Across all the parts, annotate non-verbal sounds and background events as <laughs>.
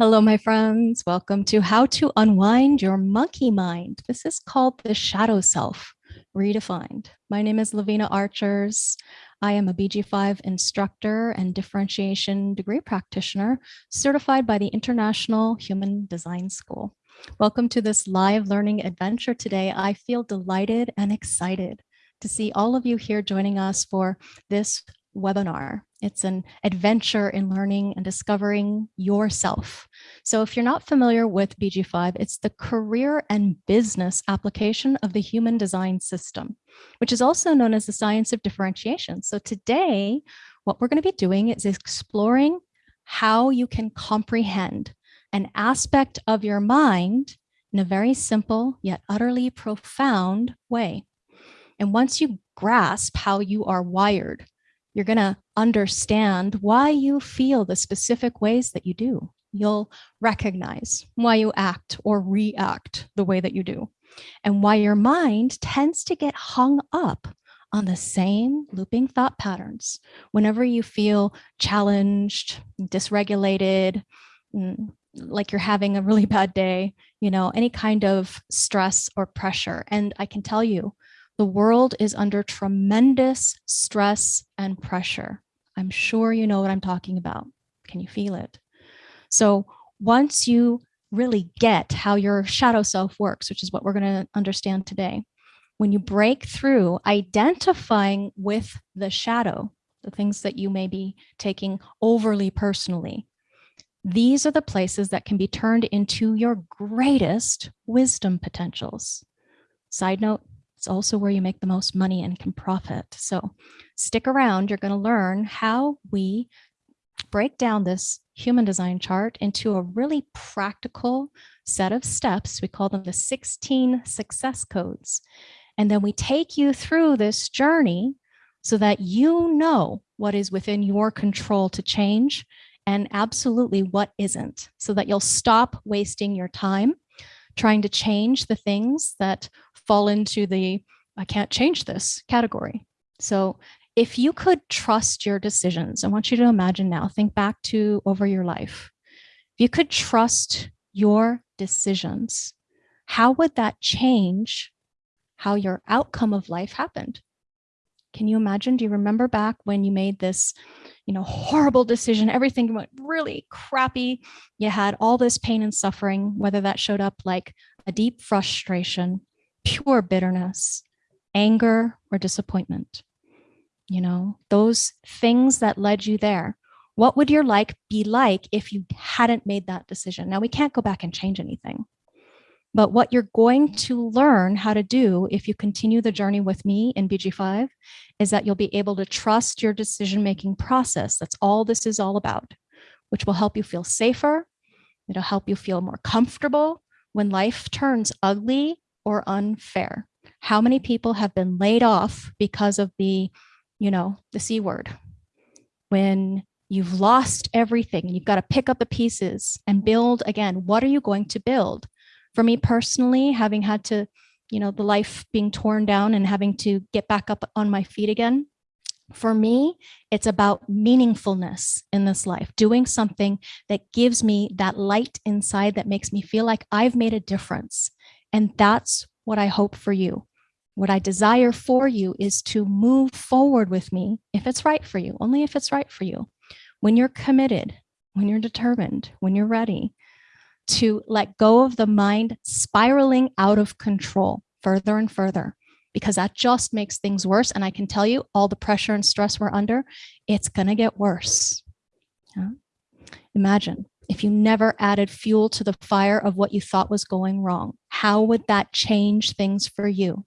Hello, my friends. Welcome to How to Unwind Your Monkey Mind. This is called the Shadow Self Redefined. My name is Lavina Archers. I am a BG5 instructor and differentiation degree practitioner certified by the International Human Design School. Welcome to this live learning adventure today. I feel delighted and excited to see all of you here joining us for this webinar. It's an adventure in learning and discovering yourself. So if you're not familiar with BG5, it's the career and business application of the human design system, which is also known as the science of differentiation. So today, what we're going to be doing is exploring how you can comprehend an aspect of your mind in a very simple yet utterly profound way. And once you grasp how you are wired, you're going to understand why you feel the specific ways that you do. You'll recognize why you act or react the way that you do and why your mind tends to get hung up on the same looping thought patterns whenever you feel challenged, dysregulated, mm, like you're having a really <laughs> bad day, you know, any kind of stress or pressure. And I can tell you, the world is under tremendous stress and pressure. I'm sure you know what I'm talking about. Can you feel it? So once you really get how your shadow self works, which is what we're going to understand today, when you break through identifying with the shadow, the things that you may be taking overly personally, these are the places that can be turned into your greatest wisdom potentials. Side note, it's also where you make the most money and can profit. So stick around, you're gonna learn how we break down this human design chart into a really practical set of steps. We call them the 16 success codes. And then we take you through this journey so that you know what is within your control to change and absolutely what isn't, so that you'll stop wasting your time trying to change the things that fall into the I can't change this category. So if you could trust your decisions, I want you to imagine now, think back to over your life. If you could trust your decisions, how would that change how your outcome of life happened? Can you imagine? Do you remember back when you made this, you know, horrible decision? Everything went really crappy. You had all this pain and suffering, whether that showed up like a deep frustration, pure bitterness, anger, or disappointment. You know, those things that led you there. What would your life be like if you hadn't made that decision? Now, we can't go back and change anything. But what you're going to learn how to do if you continue the journey with me in BG5 is that you'll be able to trust your decision-making process. That's all this is all about, which will help you feel safer. It'll help you feel more comfortable when life turns ugly or unfair. How many people have been laid off because of the, you know, the C word? When you've lost everything, and you've got to pick up the pieces and build again. What are you going to build? For me personally, having had to, you know, the life being torn down and having to get back up on my feet again, for me, it's about meaningfulness in this life, doing something that gives me that light inside that makes me feel like I've made a difference. And that's what I hope for you. What I desire for you is to move forward with me if it's right for you, only if it's right for you. When you're committed, when you're determined, when you're ready to let go of the mind spiraling out of control further and further, because that just makes things worse. And I can tell you all the pressure and stress we're under, it's going to get worse. Yeah? Imagine if you never added fuel to the fire of what you thought was going wrong, how would that change things for you?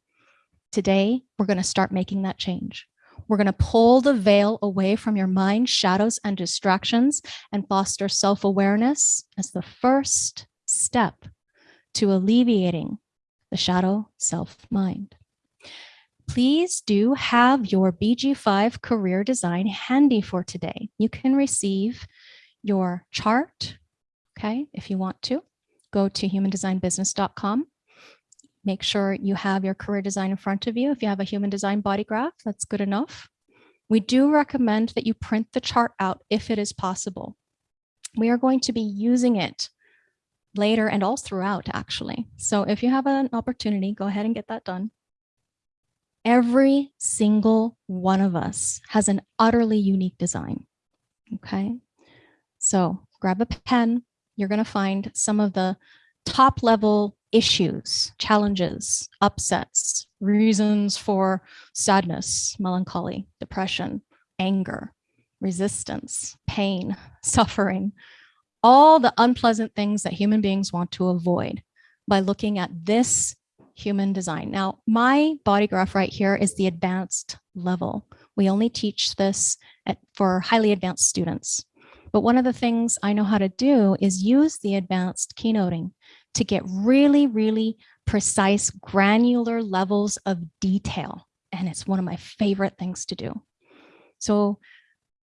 Today, we're going to start making that change. We're going to pull the veil away from your mind, shadows and distractions and foster self-awareness as the first step to alleviating the shadow self-mind. Please do have your BG5 career design handy for today. You can receive your chart, okay, if you want to. Go to humandesignbusiness.com. Make sure you have your career design in front of you. If you have a human design body graph, that's good enough. We do recommend that you print the chart out if it is possible. We are going to be using it later and all throughout actually. So if you have an opportunity, go ahead and get that done. Every single one of us has an utterly unique design. Okay. So grab a pen. You're going to find some of the top level issues, challenges, upsets, reasons for sadness, melancholy, depression, anger, resistance, pain, <laughs> suffering, all the unpleasant things that human beings want to avoid by looking at this human design. Now, my body graph right here is the advanced level. We only teach this at, for highly advanced students. But one of the things I know how to do is use the advanced keynoting to get really, really precise, granular levels of detail. And it's one of my favorite things to do. So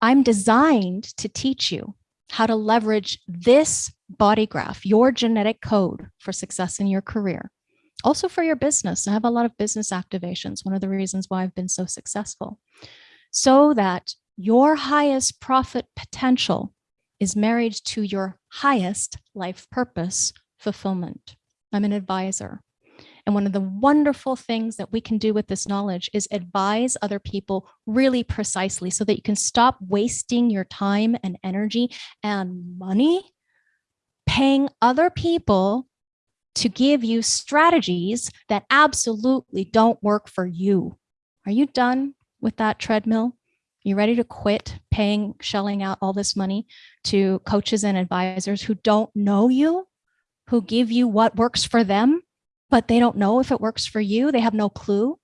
I'm designed to teach you how to leverage this body graph, your genetic code for success in your career. Also for your business. I have a lot of business activations, one of the reasons why I've been so successful. So that your highest profit potential is married to your highest life purpose fulfillment. I'm an advisor. And one of the wonderful things that we can do with this knowledge is advise other people really precisely so that you can stop wasting your time and energy and money paying other people to give you strategies that absolutely don't work for you. Are you done with that treadmill? You ready to quit paying, shelling out all this money to coaches and advisors who don't know you, who give you what works for them, but they don't know if it works for you. They have no clue.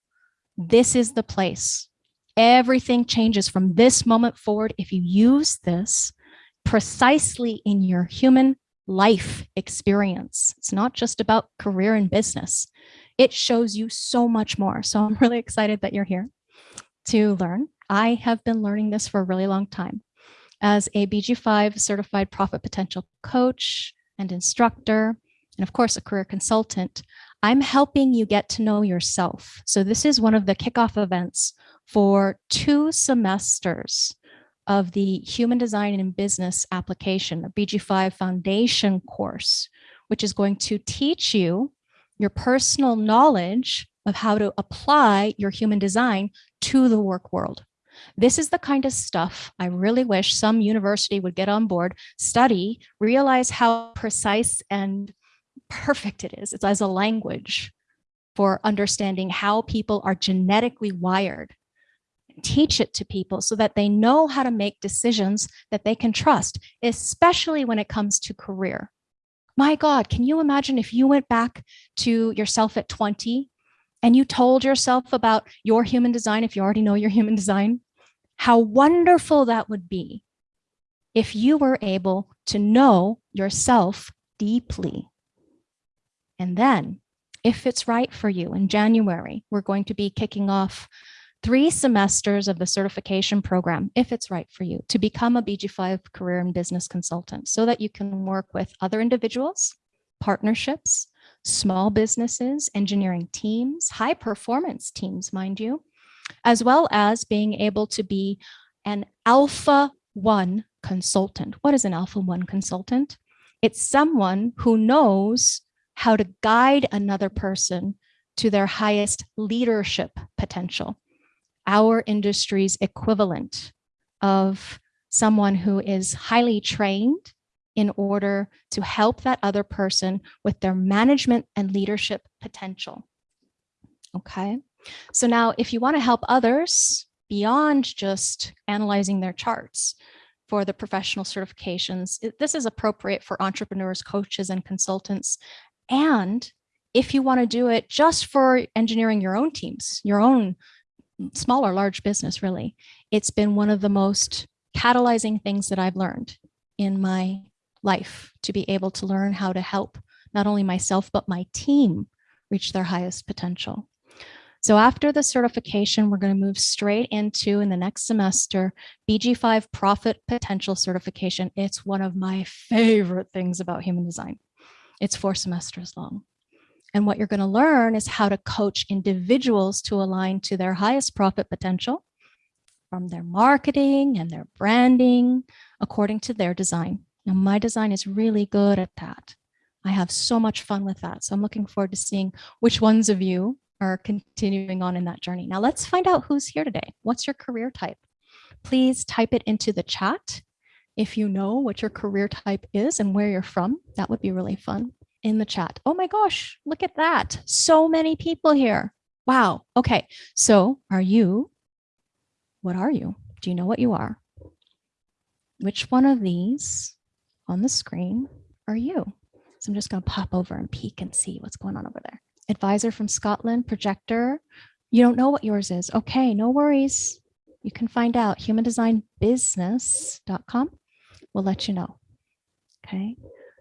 This is the place. Everything changes from this moment forward if you use this precisely in your human life experience. It's not just about career and business. It shows you so much more. So I'm <laughs> really excited that you're here to learn. I have been learning this for a really long time. As a BG5 certified profit potential coach and instructor, and of course, a career consultant, I'm helping you get to know yourself. So this is one of the kickoff events for two semesters of the Human Design and Business application, the BG5 Foundation course, which is going to teach you your personal knowledge of how to apply your human design to the work world. This is the kind of stuff I really wish some university would get on board, study, realize how precise and perfect it is. It's as a language for understanding how people are genetically wired. Teach it to people so that they know how to make decisions that they can trust, especially when it comes to career. My God, can you imagine if you went back to yourself at 20 and you told yourself about your human design, if you already know your human design, how wonderful that would be if you were able to know yourself deeply. And then, if it's right for you, in January, we're going to be kicking off three semesters of the certification program, if it's right for you, to become a BG5 career and business consultant so that you can work with other individuals, partnerships, small businesses, engineering teams, high performance teams, mind you, as well as being able to be an alpha one consultant. What is an alpha one consultant? It's someone who knows how to guide another person to their highest leadership potential. Our industry's equivalent of someone who is highly trained in order to help that other person with their management and leadership potential. Okay. So now if you want to help others beyond just analyzing their charts for the professional certifications, this is appropriate for entrepreneurs, coaches, and consultants. And if you want to do it just for engineering your own teams, your own small or large business, really, it's been one of the most catalyzing things that I've learned in my life to be able to learn how to help not only myself, but my team reach their highest potential. So after the certification, we're going to move straight into in the next semester, BG5 Profit Potential Certification. It's one of my favorite things about human design. It's four semesters long. And what you're going to learn is how to coach individuals to align to their highest profit potential from their marketing and their branding according to their design. Now my design is really good at that. I have so much fun with that. So I'm looking forward to seeing which ones of you are continuing on in that journey. Now let's find out who's here today. What's your career type? Please type it into the chat. If you know what your career type is and where you're from, that would be really fun in the chat. Oh my gosh, look at that. So many people here. Wow. Okay. So are you, what are you? Do you know what you are? Which one of these on the screen are you? So I'm just going to pop over and peek and see what's going on over there. Advisor from Scotland, projector. You don't know what yours is. Okay, no worries. You can find out. Humandesignbusiness.com will let you know. Okay,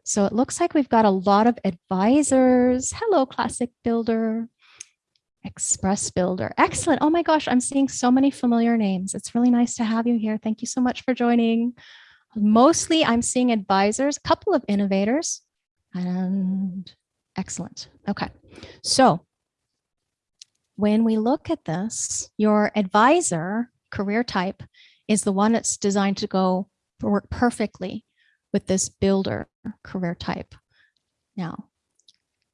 so it looks like we've got a lot of advisors. Hello, Classic Builder, Express Builder. Excellent. Oh my gosh, I'm seeing so many familiar names. It's really nice to have you here. Thank you so much for joining. Mostly I'm seeing advisors, a couple of innovators, and excellent. Okay, so when we look at this, your advisor career type is the one that's designed to go work perfectly with this builder career type. Now,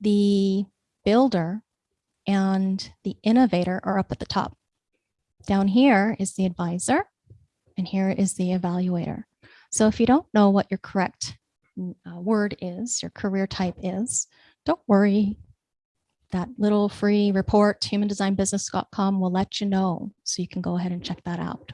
the builder and the innovator are up at the top. Down here is the advisor, and here is the evaluator. So if you don't know what your correct uh, word is, your career type is, don't worry. That little free report, humandesignbusiness.com will let you know. So you can go ahead and check that out.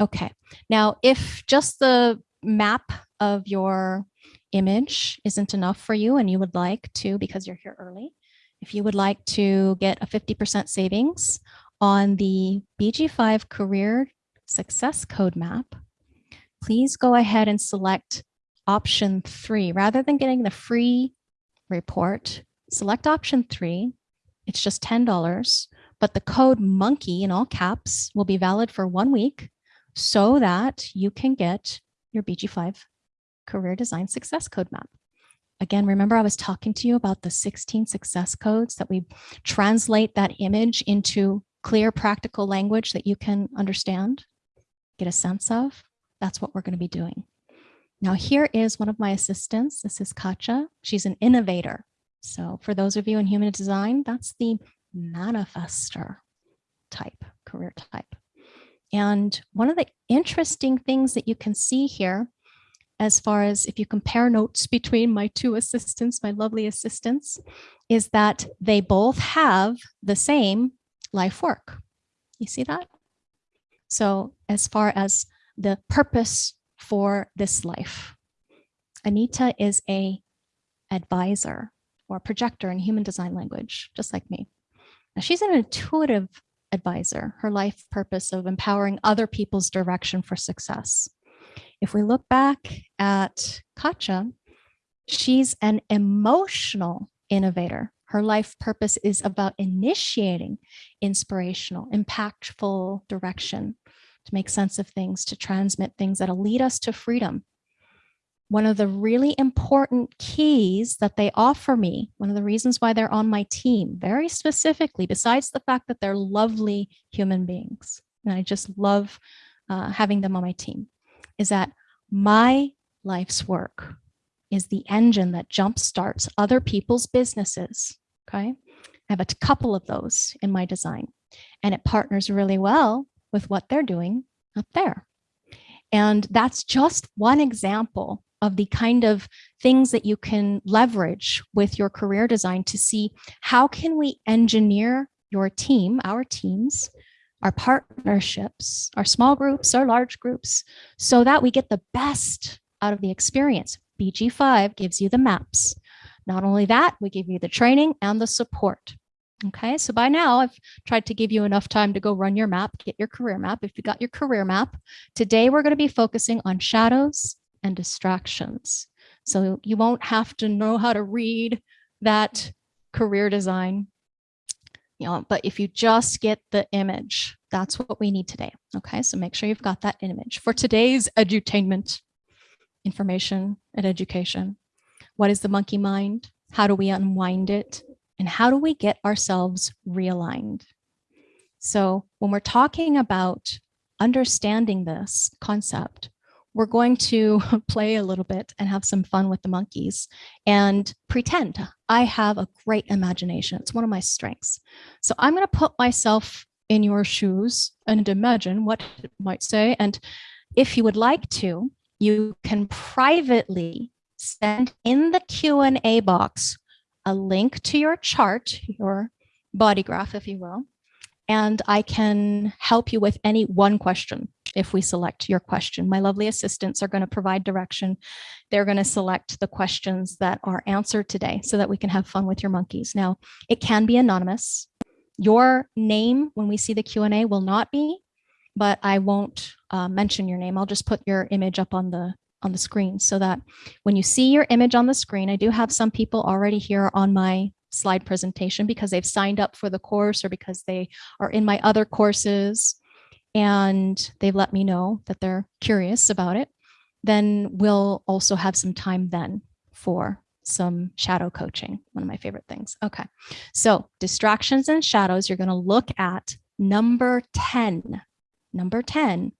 Okay, now if just the map of your image isn't enough for you and you would like to, because you're here early, if you would like to get a 50% savings on the BG5 Career Success Code Map, please go ahead and select option three. Rather than getting the free report, select option three. It's just $10, but the code monkey in all caps will be valid for one week so that you can get your BG5 career design success code map. Again, remember I was talking to you about the 16 success codes that we translate that image into clear practical language that you can understand, get a sense of. That's what we're going to be doing. Now here is one of my assistants. This is Katja. She's an innovator. So for those of you in human design, that's the manifester type, career type. And one of the interesting things that you can see here, as far as if you compare notes <laughs> between my two assistants, my lovely assistants, is that they both have the same life work. You see that? So as far as the purpose for this life. Anita is a advisor or projector in human design language, just like me. Now, she's an intuitive advisor, her life purpose of empowering other people's direction for success. If we look back at Katja, she's an emotional innovator. Her life purpose is about initiating inspirational, impactful direction to make sense of things, to transmit things that'll lead us to freedom. One of the really important keys that they offer me, one of the reasons why they're on my team, very specifically, besides the fact that they're lovely human beings, and I just love uh, having them on my team, is that my life's work is the engine that jumpstarts other people's businesses, okay? I have a couple of those in my design, and it partners really well with what they're doing up there. And that's just one example of the kind of things that you can leverage with your career design to see how can we engineer your team, our teams, our partnerships, our small groups, our large groups, so that we get the best out of the experience. BG5 gives you the maps. Not only that, we give you the training and the support. Okay, so by now I've tried to give you enough time to go run your map, get your career map. If you got your career map, today we're going to be focusing on shadows and distractions. So you won't have to know how to read that career design, you know, but if you just get the image, that's what we need today. Okay, so make sure you've got that image for today's edutainment, information and education. What is the monkey mind? How do we unwind it? And how do we get ourselves realigned? So when we're talking about understanding this concept, we're going to <laughs> play a little bit and have some fun with the monkeys and pretend I have a great imagination. It's one of my strengths. So I'm going to put myself in your shoes and imagine what it might say. And if you would like to, you can privately send in the Q&A box a link to your chart, your body graph, if you will, and I can help you with any one question if we select your question. My lovely assistants are going to provide direction. They're going to select the questions that are answered today so that we can have fun with your monkeys. Now, it can be anonymous. Your name when we see the Q&A will not be, but I won't uh, mention your name. I'll just put your image up on the on the screen so that when you see your image on the screen, I do have some people already here on my slide presentation because they've signed up for the course or because they are in my other courses and they've let me know that they're curious about it, then we'll also have some time then for some shadow coaching, one of my favorite things. Okay, so distractions and shadows, you're gonna look at number 10. Number 10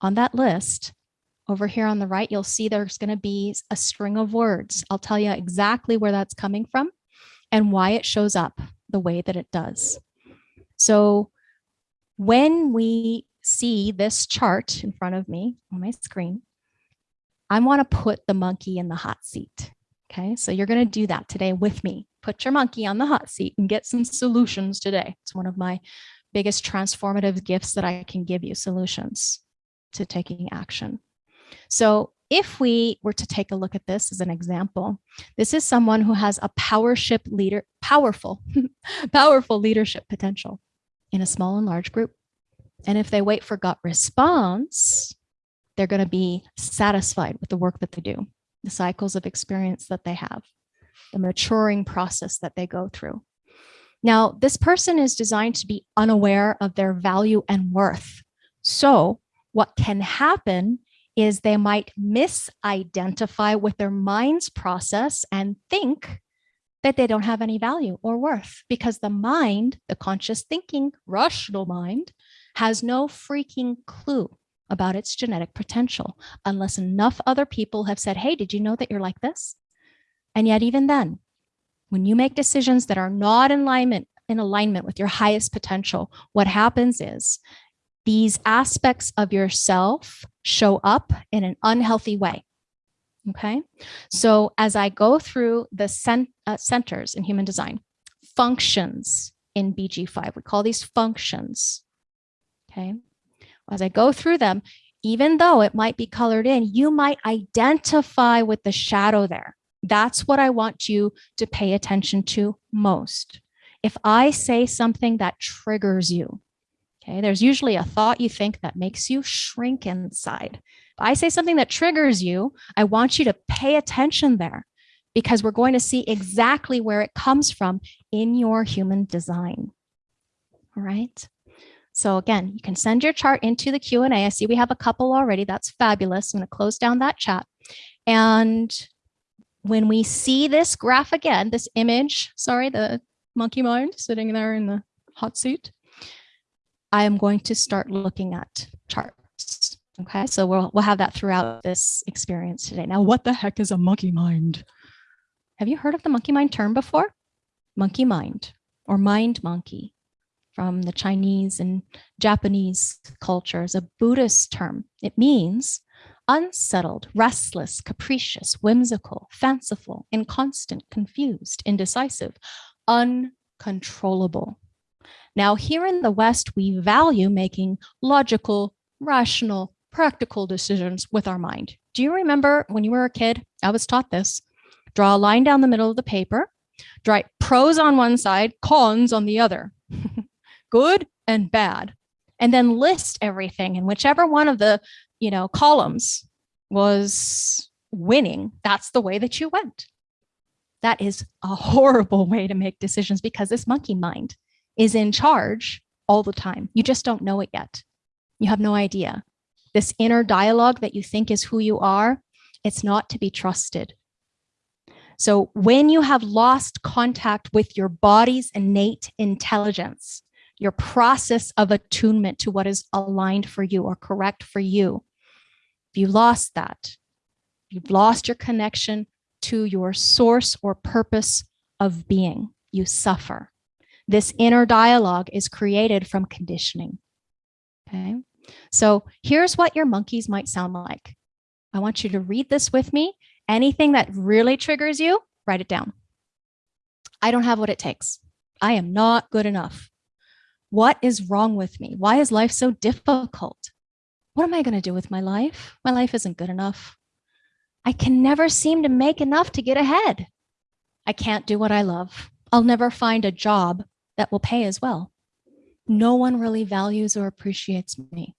on that list, over here on the right, you'll see there's gonna be a string of words. I'll tell you exactly where that's coming from and why it shows up the way that it does. So when we see this chart in front of me on my screen, I want to put the monkey in the hot seat. Okay, so you're going to do that today with me. Put your monkey on the hot seat and get some solutions today. It's one of my biggest transformative gifts that I can give you solutions to taking action. So if we were to take a look at this as an example, this is someone who has a powership leader, powerful, <laughs> powerful leadership potential in a small and large group. And if they wait for gut response, they're going to be satisfied with the work that they do, the cycles of experience that they have, the maturing process that they go through. Now, this person is designed to be unaware of their value and worth. So what can happen is they might misidentify with their mind's process and think that they don't have any value or worth because the mind, the conscious thinking, rational mind, has no freaking clue about its genetic potential unless enough other people have said, hey, did you know that you're like this? And yet even then, when you make decisions that are not in alignment, in alignment with your highest potential, what happens is these aspects of yourself show up in an unhealthy way. Okay, so as I go through the cent uh, centers in human design, functions in BG5, we call these functions okay? As I go through them, even though it might be colored in, you might identify with the shadow there. That's what I want you to pay attention to most. If I say something that triggers you, okay, there's usually a thought you think that makes you shrink inside. If I say something that triggers you, I want you to pay attention there because we're going to see exactly where it comes from in your human design. All right. So again, you can send your chart into the Q&A. I see we have a couple already. That's fabulous. I'm going to close down that chat. And when we see this graph again, this image, sorry, the monkey mind sitting there in the hot seat, I am going to start looking at charts. Okay, so we'll, we'll have that throughout this experience today. Now, what the heck is a monkey mind? Have you heard of the monkey mind term before? Monkey mind or mind monkey from the Chinese and Japanese cultures, a Buddhist term. It means unsettled, restless, capricious, whimsical, fanciful, inconstant, confused, indecisive, uncontrollable. Now, here in the West, we value making logical, rational, practical decisions with our mind. Do you remember when you were a kid? I was taught this. Draw a line down the middle of the paper, write pros on one side, cons on the other. <laughs> good and bad, and then list everything. And whichever one of the, you know, columns was winning, that's the way that you went. That is a <laughs> horrible way to make decisions because this monkey mind is in charge all the time. You just don't know it yet. You have no idea. This inner dialogue that you think is who you are, it's not to be trusted. So when you have lost contact with your body's innate intelligence, your process of attunement to what is aligned for you or correct for you. If you lost that, you've lost your connection to your source or purpose of being. You suffer. This inner dialogue is created from conditioning. Okay. So here's what your monkeys might sound like. I want you to read this with me. Anything that really triggers you, write it down. I don't have what it takes. I am not good enough. What is wrong with me? Why is life so difficult? What am I going to do with my life? My life isn't good enough. I can never seem to make enough to get ahead. I can't do what I love. I'll never find a job that will pay as well. No one really values or appreciates me.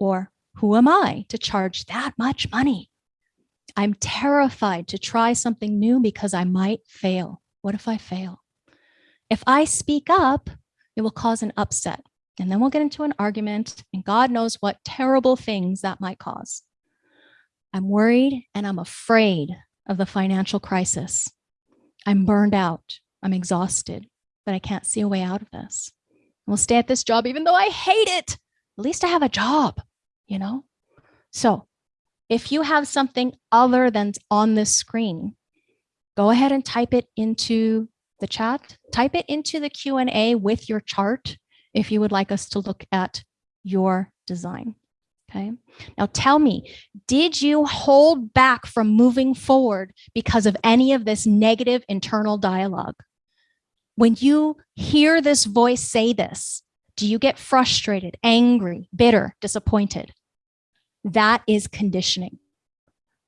Or who am I to charge that much money? I'm terrified to try something new because I might fail. What if I fail? If I speak up, it will cause an upset. And then we'll get into an argument and God knows what terrible things that might cause. I'm worried and I'm afraid of the financial crisis. I'm burned out. I'm exhausted, but I can't see a way out of this. I'll stay at this job even though I hate it. At least I have a job, you know? So if you have something other than on this screen, go ahead and type it into the chat. Type it into the Q&A with your chart if you would like us to look at your design. Okay. Now tell me, did you hold back from moving forward because of any of this negative internal dialogue? When you hear this voice say this, do you get frustrated, angry, bitter, disappointed? That is conditioning.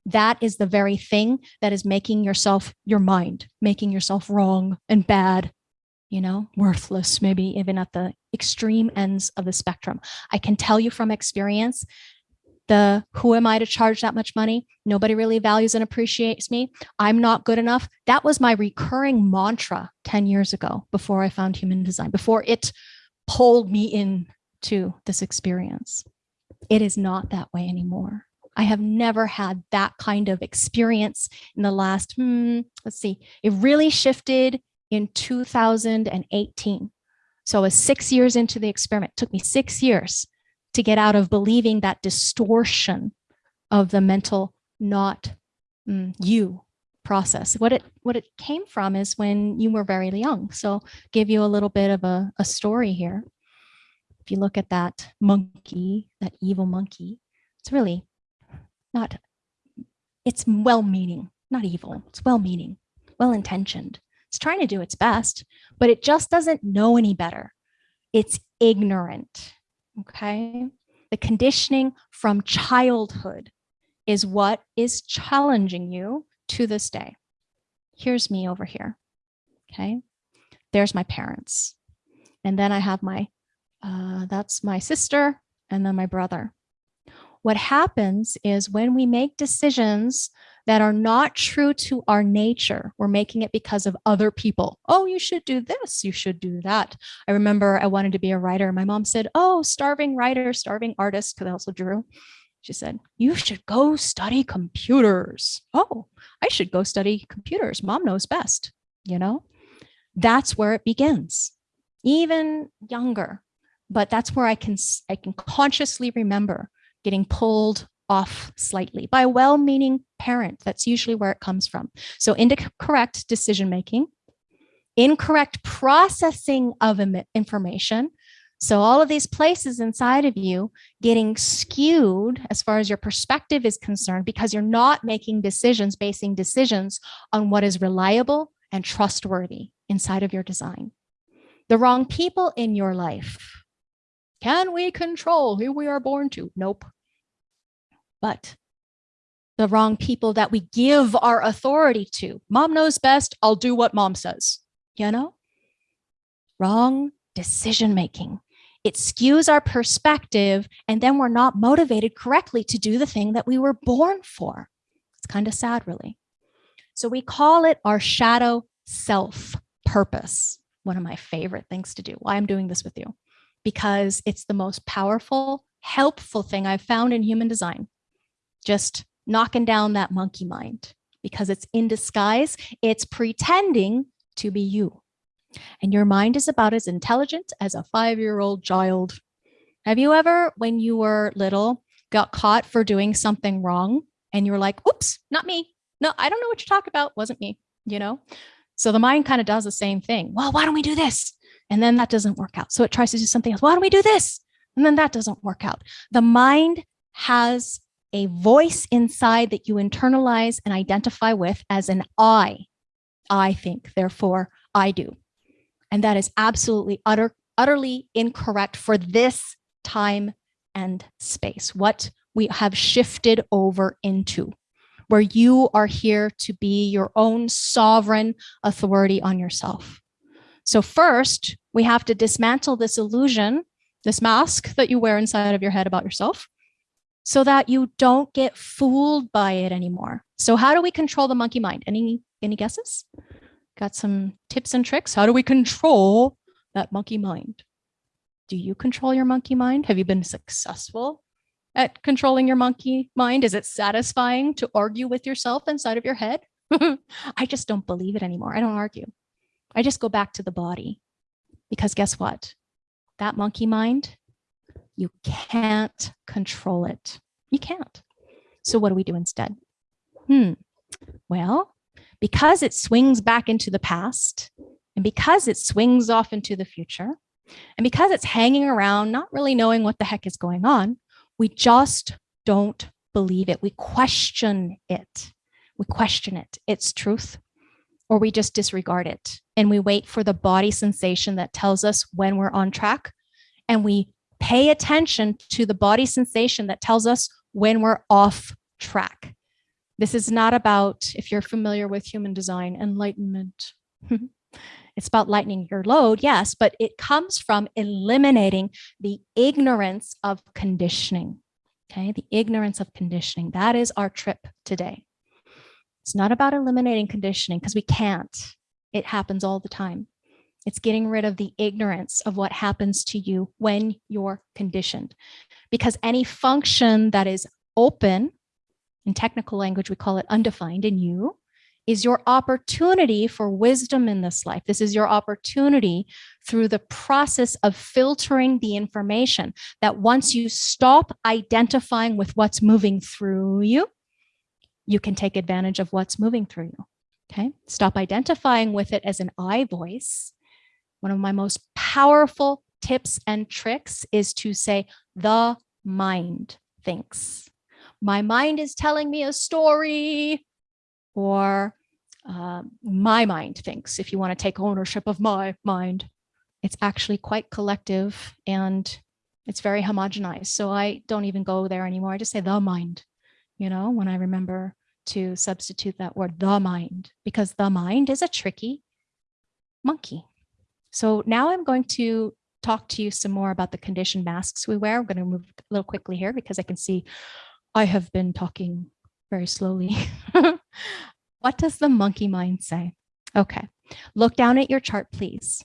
That is the very thing that is making yourself, your mind, making yourself wrong and bad, you know, worthless, maybe even at the extreme ends of the spectrum. I can tell you from experience, the who am I to charge that much money? Nobody really values and appreciates me. I'm not good enough. That was my recurring mantra 10 years ago before I found human design, before it pulled me into this experience. It is not that way anymore. I have never had that kind of experience in the last, hmm, let's see, it really shifted in 2018. So I was six years into the experiment. It took me six years to get out of believing that distortion of the mental not mm, you process. What it what it came from is when you were very young. So give you a little bit of a, a story here. If you look at that monkey, that evil monkey, it's really not, it's well-meaning, not evil, it's well-meaning, well-intentioned. It's trying to do its best, but it just doesn't know any better. It's ignorant, okay? The conditioning from childhood is what is challenging you to this day. Here's me over here, okay? There's my parents. And then I have my, uh, that's my sister and then my brother. What happens is when we make decisions that are not true to our nature, we're making it because of other people. Oh, you should do this, you should do that. I remember I wanted to be a writer. My mom said, oh, starving writer, starving artist, because I also drew. She said, you should go study computers. Oh, I should go study computers. Mom knows best, you know? That's where it begins, even younger. But that's where I can, I can consciously remember getting pulled off slightly by a well-meaning parent. That's usually where it comes from. So incorrect decision-making, incorrect processing of information. So all of these places inside of you getting skewed as far as your perspective is concerned because you're not making decisions, basing decisions on what is reliable and trustworthy inside of your design. The wrong people in your life can we control who we are born to? Nope. But the wrong people that we give our authority to. Mom knows best. I'll do what mom says, you know? Wrong decision making. It skews our perspective and then we're not motivated correctly to do the thing that we were born for. It's kind of sad, really. So we call it our shadow self purpose. One of my favorite things to do. Why I'm doing this with you because it's the most powerful, helpful thing I've found in human design. Just knocking down that monkey mind because it's in disguise. It's pretending to be you. And your mind is about as intelligent as a five-year-old child. Have you ever, when you were little, got caught for doing something wrong and you're like, oops, not me. No, I don't know what you're talking about. Wasn't me, you know? So the mind kind of does the same thing. Well, why don't we do this? And then that doesn't work out. So it tries to do something else. Why don't we do this? And then that doesn't work out. The mind has a voice inside that you internalize and identify with as an I. I think, therefore I do. And that is absolutely utter, utterly incorrect for this time and space, what we have shifted over into, where you are here to be your own sovereign authority on yourself. So first, we have to dismantle this illusion, this mask that you wear inside of your head about yourself, so that you don't get fooled by it anymore. So how do we control the monkey mind? Any, any guesses? Got some tips and tricks? How do we control that monkey mind? Do you control your monkey mind? Have you been successful at controlling your monkey mind? Is it satisfying to argue with yourself inside of your head? <laughs> I just don't believe it anymore. I don't argue. I just go back to the body because guess what? That monkey mind, you can't control it. You can't. So what do we do instead? Hmm. Well, because it swings back into the past and because it swings off into the future and because it's hanging around, not really knowing what the heck is going on, we just don't believe it. We question it. We question it, its truth, or we just disregard it and we wait for the body sensation that tells us when we're on track and we pay attention to the body sensation that tells us when we're off track. This is not about, if you're familiar with human design, enlightenment. <laughs> it's about lightening your load, yes, but it comes from eliminating the ignorance of conditioning. Okay, the ignorance of conditioning. That is our trip today. It's not about eliminating conditioning because we can't. It happens all the time. It's getting rid of the ignorance of what happens to you when you're conditioned. Because any function that is open, in technical language, we call it undefined in you, is your opportunity for wisdom in this life. This is your opportunity through the process of filtering the information that once you stop identifying with what's moving through you, you can take advantage of what's moving through you. Okay, stop identifying with it as an I voice. One of my most powerful tips and tricks is to say, the mind thinks. My mind is telling me a story or uh, my mind thinks, if you want to take ownership of my mind. It's actually quite collective and it's very homogenized. So I don't even go there anymore. I just say the mind, you know, when I remember to substitute that word, the mind, because the mind is a tricky monkey. So now I'm going to talk to you some more about the condition masks we wear. I'm going to move a little quickly here because I can see I have been talking very slowly. <laughs> what does the monkey mind say? Okay, look down at your chart, please.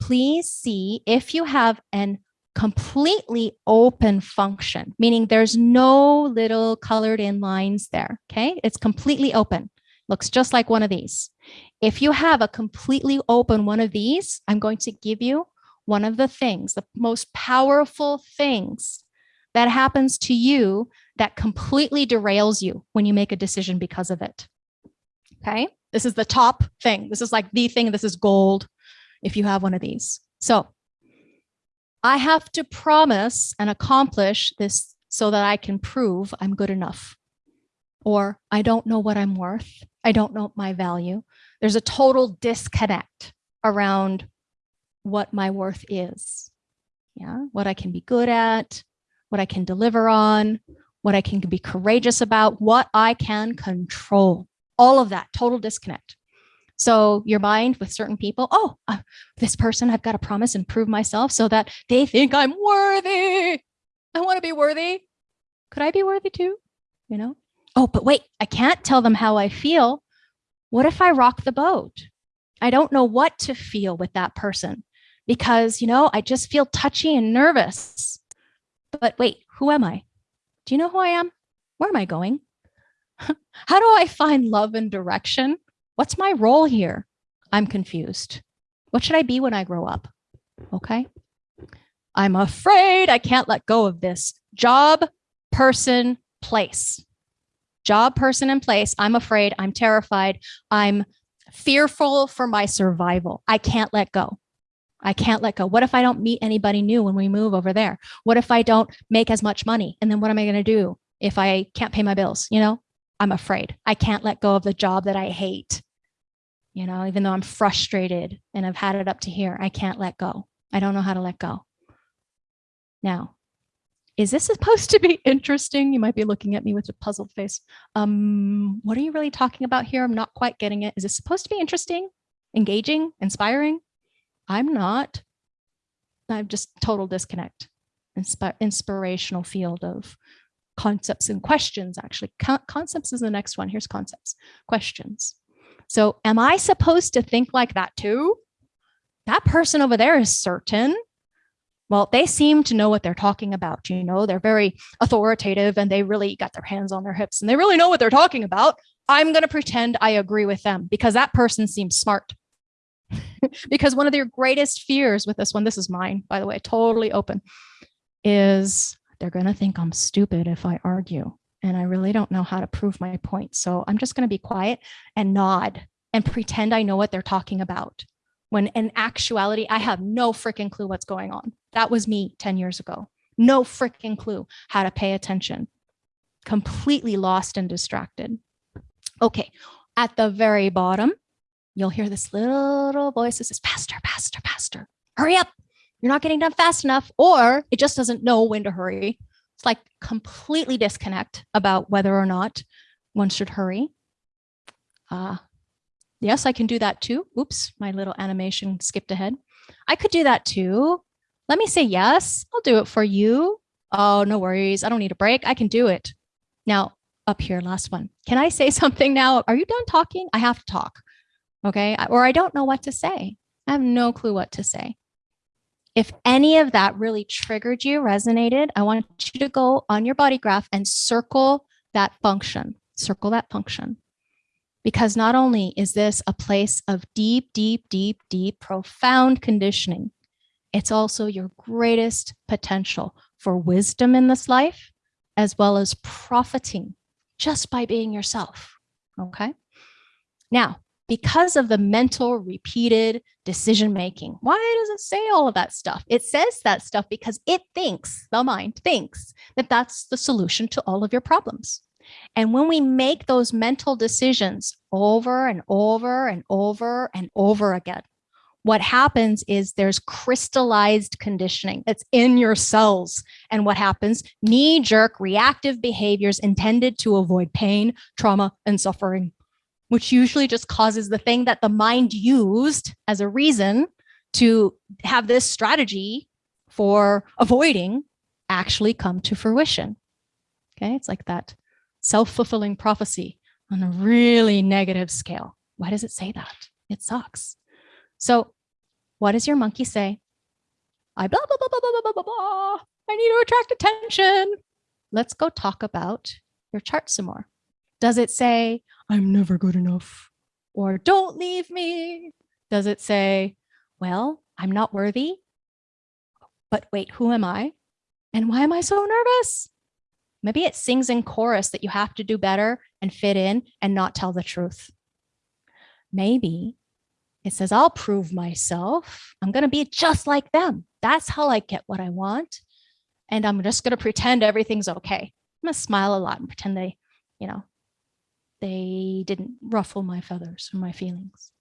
Please see if you have an completely open function, meaning there's no little colored in lines there, okay? It's completely open, looks just like one of these. If you have a completely open one of these, I'm going to give you one of the things, the most powerful things that happens to you that completely derails you when you make a decision because of it. Okay, this is the top thing. This is like the thing, this is gold if you have one of these. So I have to promise and accomplish this so that I can prove I'm good enough. Or I don't know what I'm worth. I don't know my value. There's a total disconnect around what my worth is. Yeah, what I can be good at, what I can deliver on, what I can be courageous about, what I can control. All of that, total disconnect. So your mind with certain people, oh, uh, this person, I've got to promise and prove myself so that they think I'm worthy. I want to be worthy. Could I be worthy too? You know? Oh, but wait, I can't tell them how I feel. What if I rock the boat? I don't know what to feel with that person because, you know, I just feel touchy and nervous. But wait, who am I? Do you know who I am? Where am I going? <laughs> How do I find love and direction? What's my role here? I'm confused. What should I be when I grow up? Okay. I'm afraid I can't let go of this job, person, place. Job, person, and place. I'm afraid. I'm terrified. I'm fearful for my survival. I can't let go. I can't let go. What if I don't meet anybody new when we move over there? What if I don't make as much money? And then what am I going to do if I can't pay my bills? You know, I'm afraid. I can't let go of the job that I hate. You know, even though I'm frustrated and I've had it up to here, I can't let go. I don't know how to let go. Now, is this supposed to be <laughs> interesting? You might be looking at me with a puzzled face. Um, what are you really talking about here? I'm not quite getting it. Is this supposed to be interesting, engaging, inspiring? I'm not. I'm just total disconnect. Insp inspirational field of concepts and questions, actually. Con concepts is the next one. Here's concepts, questions. So am I supposed to think like that too? That person over there is certain well, they seem to know what they're talking about. You know, they're very authoritative and they really got their hands on their hips and they really know what they're talking about. I'm going to pretend I agree with them because that person seems smart. <laughs> because one of their greatest fears with this one, this is mine, by the way, totally open, is they're going to think I'm stupid if I argue. And I really don't know how to prove my point. So I'm just going to be quiet and nod and pretend I know what they're talking about when in actuality, I have no freaking clue what's going on. That was me 10 years ago. No freaking clue how to pay attention. Completely lost and distracted. Okay, at the very bottom, you'll hear this little voice that says, faster, faster, faster, hurry up. You're not getting done fast enough, or it just doesn't know when to hurry. It's like completely disconnect about whether or not one should hurry. Uh, Yes, I can do that too. Oops, my little animation skipped ahead. I could do that too. Let me say yes, I'll do it for you. Oh, no worries. I don't need a break. I can do it. Now, up here, last one. Can I say <laughs> something now? Are you done talking? I have to talk. Okay. Or I don't know what to say. I have no clue what to say. If any of that really triggered you, resonated, I want you to go on your body graph and circle that function. Circle that function because not only is this a place of deep, deep, deep, deep, profound conditioning, it's also your greatest potential for wisdom in this life, as well as profiting just by being yourself, okay? Now, because of the mental repeated decision making. Why does it say all of that stuff? It says that stuff because it thinks, the mind thinks that that's the solution to all of your problems. And when we make those mental decisions over and over and over and over again, what happens is there's crystallized conditioning that's in your cells. And what happens? Knee jerk reactive behaviors intended to avoid pain, trauma, and suffering, which usually just causes the thing that the mind used as a reason to have this strategy for avoiding actually come to fruition. Okay, it's like that self-fulfilling prophecy on a really negative scale. Why does it say that? It sucks. So what does your monkey say? I blah, blah, blah, blah, blah, blah, blah, blah. I need to attract attention. Let's go talk about your chart some more. Does it say, I'm never good enough? Or don't leave me? Does it say, well, I'm not worthy? But wait, who am I? And why am I so nervous? Maybe it sings in chorus that you have to do better and fit in and not tell the truth. Maybe it says, I'll prove myself. I'm going to be just like them. That's how I get what I want. And I'm just going to pretend everything's okay. I'm going to smile a lot and pretend they, you know, they didn't ruffle my feathers or my feelings.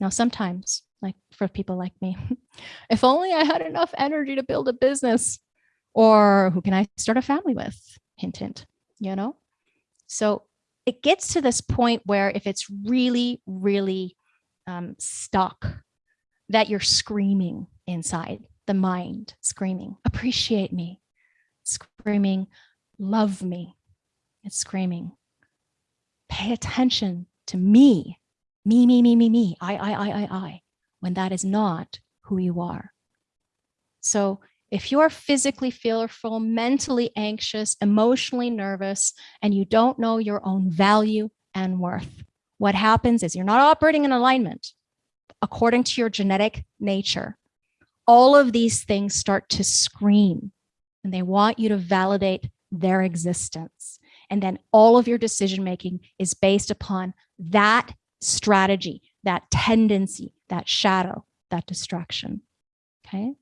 Now, sometimes, like for people like me, <laughs> if only I had enough energy to build a business, or who can I start a family with? hint, hint, you know? So it gets to this point where if it's really, really um, stuck, that you're screaming inside the mind, screaming, appreciate me, screaming, love me. It's screaming, pay attention to me, me, me, me, me, me, I, I, I, I, I, when that is not who you are. So if you're physically fearful, mentally anxious, emotionally nervous, and you don't know your own value and worth, what happens is you're not operating in alignment according to your genetic nature. All of these things start to scream and they want you to validate their existence. And then all of your decision making is based upon that strategy, that tendency, that shadow, that distraction. Okay.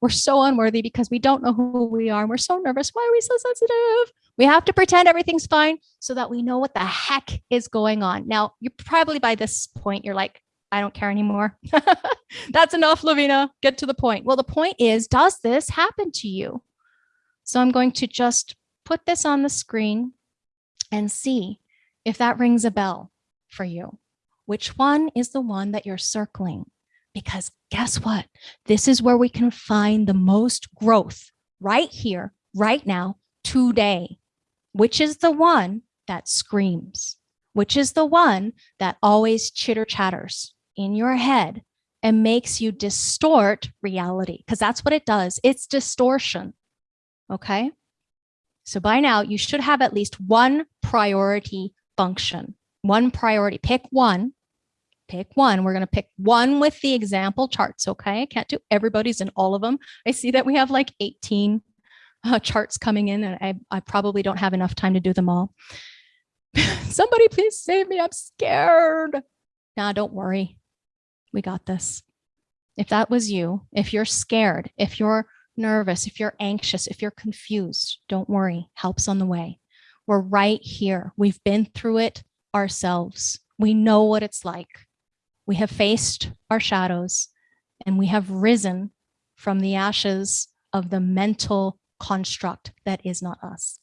We're so unworthy because we don't know who we are. And we're so nervous. Why are we so sensitive? We have to pretend everything's fine so that we know what the heck is going on. Now, you probably by this point, you're like, I don't care anymore. <laughs> That's enough, Lavina. Get to the point. Well, the point is, does this happen to you? So I'm going to just put this on the screen and see if that rings a bell for you. Which one is the one that you're circling? Because guess what? This is where we can find the most growth right here, right now, today. Which is the one that screams? Which is the one that always chitter chatters in your head and makes you distort reality? Because that's what it does. It's distortion. Okay. So by now you should have at least one priority function, one priority, pick one pick one. We're going to pick one with the example charts. Okay. I can't do everybody's in all of them. I see that we have like 18 uh, charts coming in and I, I probably don't have enough time to do them all. <laughs> Somebody please save me. I'm scared. Nah, don't worry. We got this. If that was you, if you're scared, if you're nervous, if you're anxious, if you're confused, don't worry. Help's on the way. We're right here. We've been through it ourselves. We know what it's like. We have faced our shadows and we have risen from the ashes of the mental construct that is not us.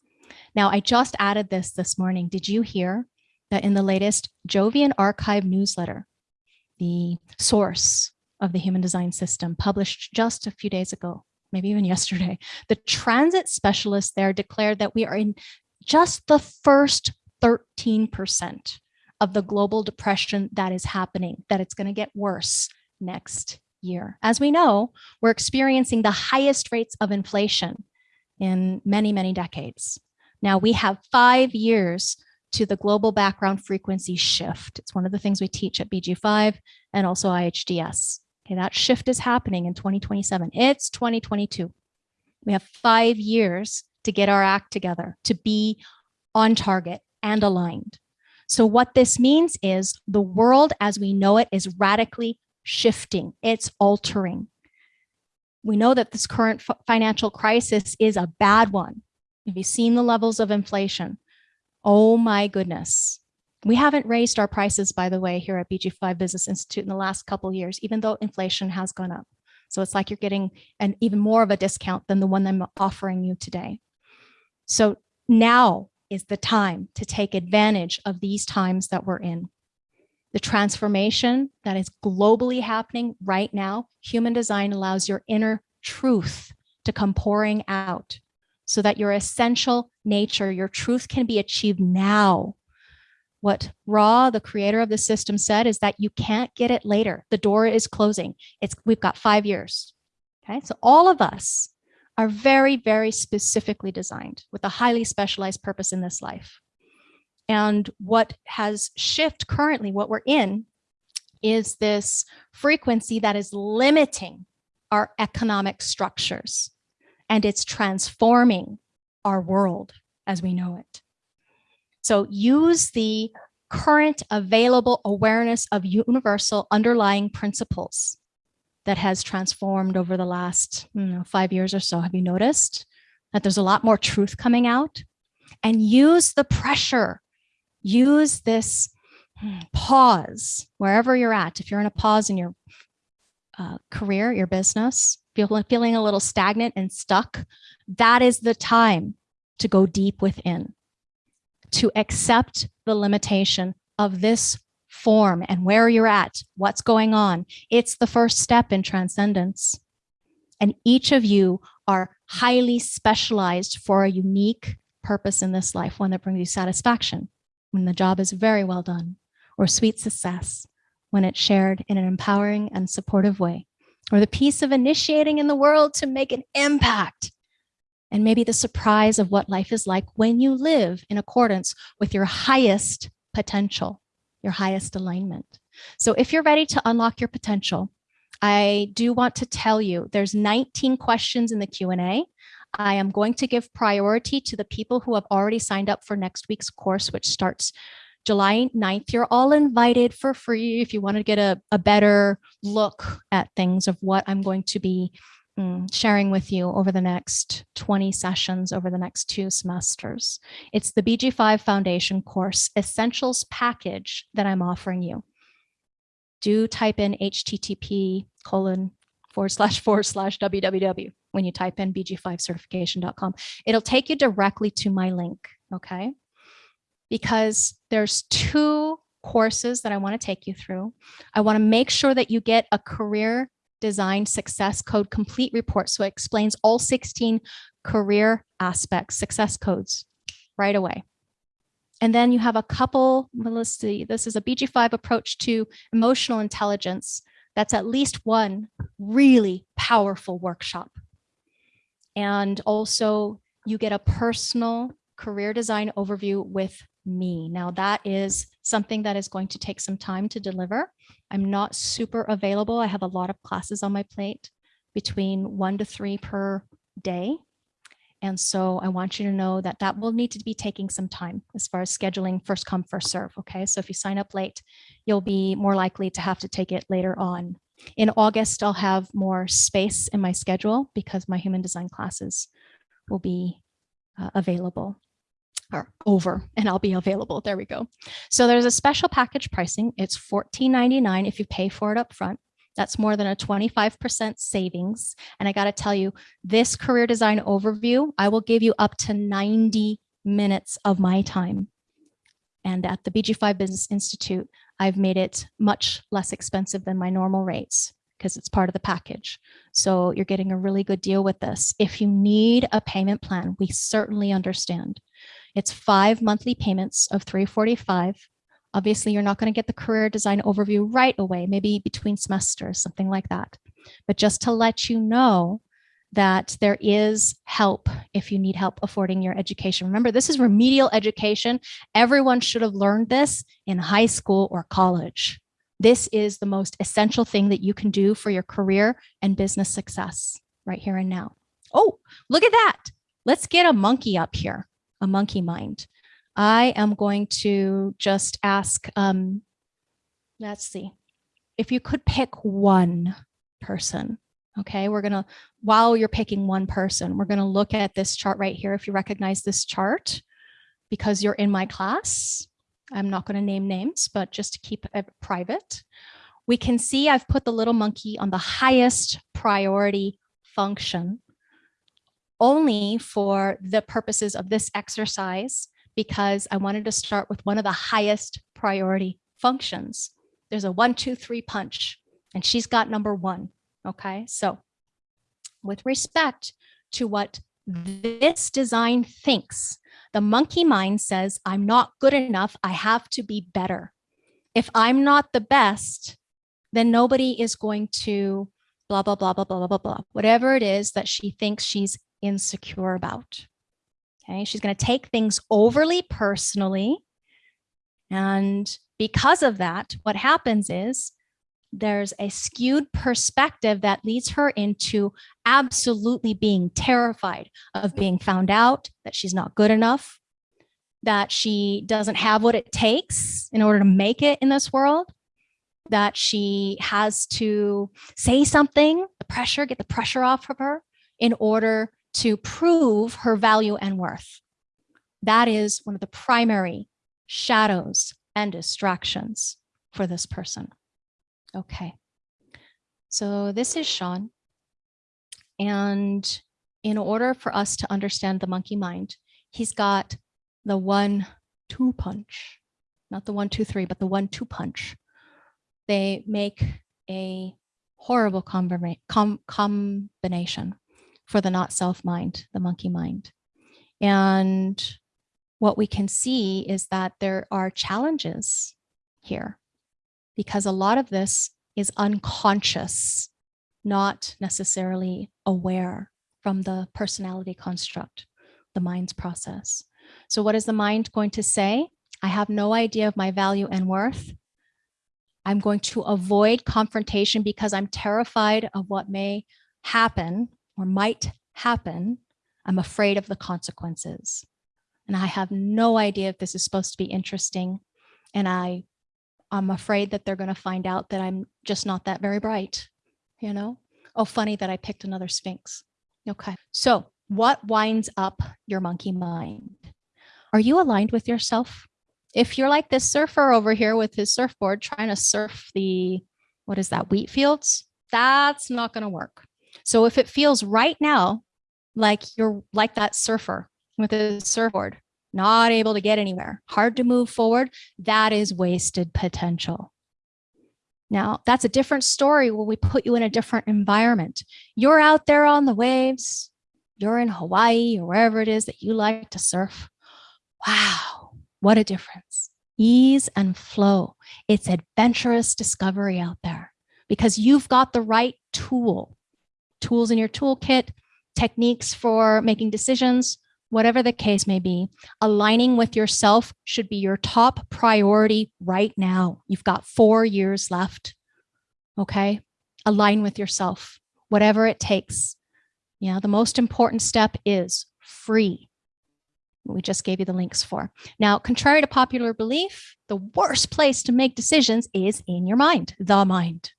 Now, I just added this this morning. Did you hear that in the latest Jovian Archive newsletter, the source of the human design system published just a few days ago, maybe even yesterday, the transit specialist there declared that we are in just the first 13% of the global depression that is happening, that it's going to get worse next year. As we know, we're experiencing the highest rates of inflation in many, many decades. Now we have five years to the global background frequency shift. It's one of the things we teach at BG5 and also IHDS. Okay, that shift is happening in 2027. It's 2022. We have five years to get our act together, to be on target and aligned. So what this means is the world as we know it is radically shifting. It's altering. We know that this current financial crisis is a bad one. Have you seen the levels of inflation? Oh my goodness. We haven't raised our prices, by the way, here at BG5 Business Institute in the last couple years, even though inflation has gone up. So it's like you're getting an even more of a discount than the one I'm offering you today. So now is the time to take advantage of these times that we're in. The transformation that is globally happening right now, human design allows your inner truth to come pouring out so that your essential nature, your truth can be achieved now. What Ra, the creator of the system said is that you can't get it later. The door is closing. It's We've got five years. Okay, so all of us are very, very specifically designed with a highly specialized purpose in this life. And what has shift currently, what we're in, is this frequency that is limiting our economic structures and it's transforming our world as we know it. So use the current available awareness of universal underlying principles that has transformed over the last you know, five years or so. Have you noticed that there's a lot more truth coming out? And use the pressure, use this hmm, pause wherever you're at. If you're in a pause in your uh, career, your business, feel, feeling a little stagnant and stuck, that is the time to go deep within, to accept the limitation of this form and where you're at, what's going on. It's the first step in transcendence. And each of you are highly specialized for a unique purpose in this life, one that brings you satisfaction when the job is very well done, or sweet success when it's shared in an empowering and supportive way, or the peace of initiating in the world to make an impact. And maybe the surprise of what life is like when you live in accordance with your highest potential your highest alignment. So if you're ready to unlock your potential, I do want to tell you there's 19 questions in the Q&A. I am going to give priority to the people who have already signed up for next week's course, which starts July 9th. You're all invited for free if you want to get a, a better look at things of what I'm going to be Mm, sharing with you over the next 20 sessions over the next two semesters. It's the BG5 Foundation course Essentials package that I'm offering you. Do type in HTTP colon forward slash forward slash www when you type in bg5certification.com. It'll take you directly to my link, okay? Because there's two courses that I want to take you through. I want to make sure that you get a career design success code complete report. So it explains all 16 career aspects, success codes right away. And then you have a couple, well, let's see, this is a BG5 approach to emotional intelligence. That's at least one really powerful workshop. And also you get a personal career design overview with me. Now that is something that is going to take some time to deliver. I'm not super available. I have a lot of classes on my plate between one to three per day. And so I want you to know that that will need to be taking some time as far as scheduling first come, first serve. Okay, so if you sign up late, you'll be more likely to have to take it later on. In August, I'll have more space in my schedule because my human design classes will be uh, available or over and I'll be available. There we go. So there's a special package pricing. It's $14.99 if you pay for it up front. That's more than a 25% savings. And I got to tell you, this career design overview, I will give you up to 90 minutes of my time. And at the BG5 Business Institute, I've made it much less expensive than my normal rates because it's part of the package. So you're getting a really good deal with this. If you need a payment plan, we certainly understand. It's five monthly payments of 345 Obviously, you're not going to get the career design overview right away, maybe between semesters, something like that. But just to let you know that there is help if you need help affording your education. Remember, this is remedial education. Everyone should have learned this in high school or college. This is the most essential thing that you can do for your career and business success right here and now. Oh, look at that. Let's get a monkey up here, a monkey mind. I am going to just ask, um, let's see, if you could pick one person, okay, we're gonna, while you're picking one person, we're gonna look at this chart right here. If you recognize this chart, because you're in my class, I'm not gonna name names, but just to keep it private, we can see I've put the little monkey on the highest priority function only for the purposes of this exercise because I wanted to start with one of the highest priority functions. There's a one, two, three punch, and she's got number one. Okay, so with respect to what this design thinks, the monkey mind says, I'm not good enough. I have to be better. If I'm not the best, then nobody is going to blah, blah, blah, blah, blah, blah, blah, whatever it is that she thinks she's insecure about. Okay, she's going to take things overly personally. And because of that, what happens is there's a skewed perspective that leads her into absolutely being terrified of being found out, that she's not good enough, that she doesn't have what it takes in order to make it in this world, that she has to say something, the pressure, get the pressure off of her in order to prove her value and worth. That is one of the primary shadows and distractions for this person. Okay, so this is Sean. And in order for us to understand the monkey mind, he's got the one, two punch, not the one, two, three, but the one, two punch. They make a horrible com combination for the not self mind, the monkey mind. And what we can see is that there are challenges here because a lot of this is unconscious, not necessarily aware from the personality construct, the mind's process. So what is the mind going to say? I have no idea of my value and worth. I'm going to avoid confrontation because I'm terrified of what may happen or might happen. I'm afraid of the consequences. And I have no idea if this is supposed to be interesting. And I, I'm afraid that they're going to find out that I'm just not that very bright, you know? Oh, funny that I picked another Sphinx. Okay. So what winds up your monkey mind? Are you aligned with yourself? If you're like this surfer over here with his surfboard trying to surf the, what is that, wheat fields? That's not going to work. So if it feels right now like you're like that surfer with a surfboard, not able to get anywhere, hard to move forward, that is wasted potential. Now, that's a different story where we put you in a different environment. You're out there on the waves, you're in Hawaii or wherever it is that you like to surf. Wow, what a difference. Ease and flow. It's adventurous discovery out there because you've got the right tool, tools in your toolkit, techniques for making decisions, whatever the case may be, aligning with yourself should be your top priority right now. You've got four years left. Okay. Align with yourself, whatever it takes. Yeah. The most important step is free. We just gave you the links for. Now, contrary to popular belief, the worst place to make decisions is in your mind, the mind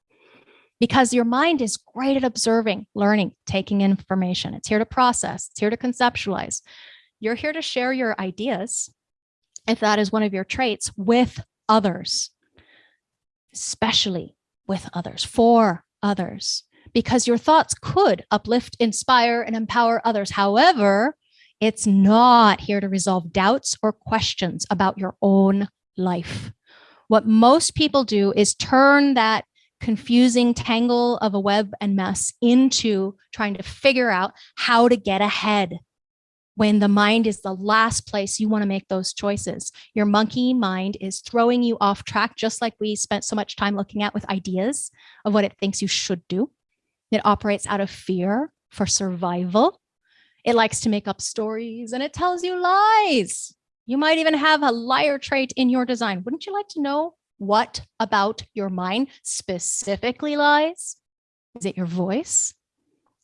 because your mind is great at observing, learning, taking information. It's here to process, it's here to conceptualize. You're here to share your ideas, if that is one of your traits, with others, especially with others, for others, because your thoughts could uplift, inspire, and empower others. However, it's not here to resolve doubts or questions about your own life. What most people do is turn that confusing tangle of a web and mess into trying to figure out how to get ahead when the mind is the last place you want to make those choices. Your monkey mind is throwing you off track, just like we spent so much time looking at with ideas of what it thinks you should do. It operates out of fear for survival. It likes to make up stories and it tells you lies. You might even have a liar trait in your design. Wouldn't you like to know what about your mind specifically lies? Is it your voice?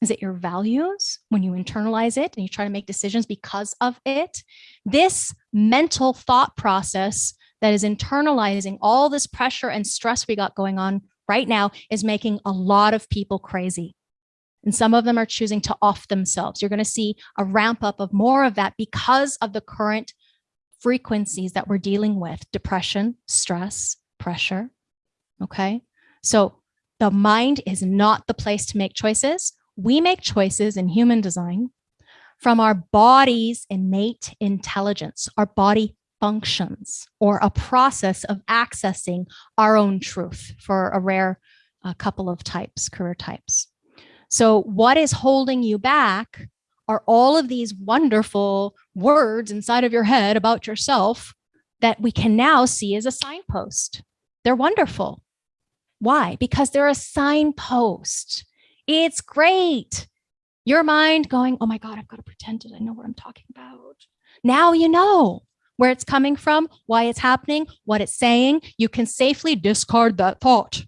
Is it your values when you internalize it and you try to make decisions because of it? This mental thought process that is internalizing all this pressure and stress we got going on right now is making a lot of people crazy. And some of them are choosing to off themselves. You're going to see a ramp up of more of that because of the current frequencies that we're dealing with, depression, stress, pressure. Okay. So the mind is not the place to make choices. We make choices in human design from our body's innate intelligence, our body functions, or a process of accessing our own truth for a rare uh, couple of types, career types. So what is holding you back are all of these wonderful words inside of your head about yourself that we can now see as a signpost. They're wonderful. Why? Because they're a signpost. It's great. Your mind going, oh my God, I've got to pretend it. I know what I'm talking about. Now you know where it's coming from, why it's happening, what it's saying. You can safely discard that thought.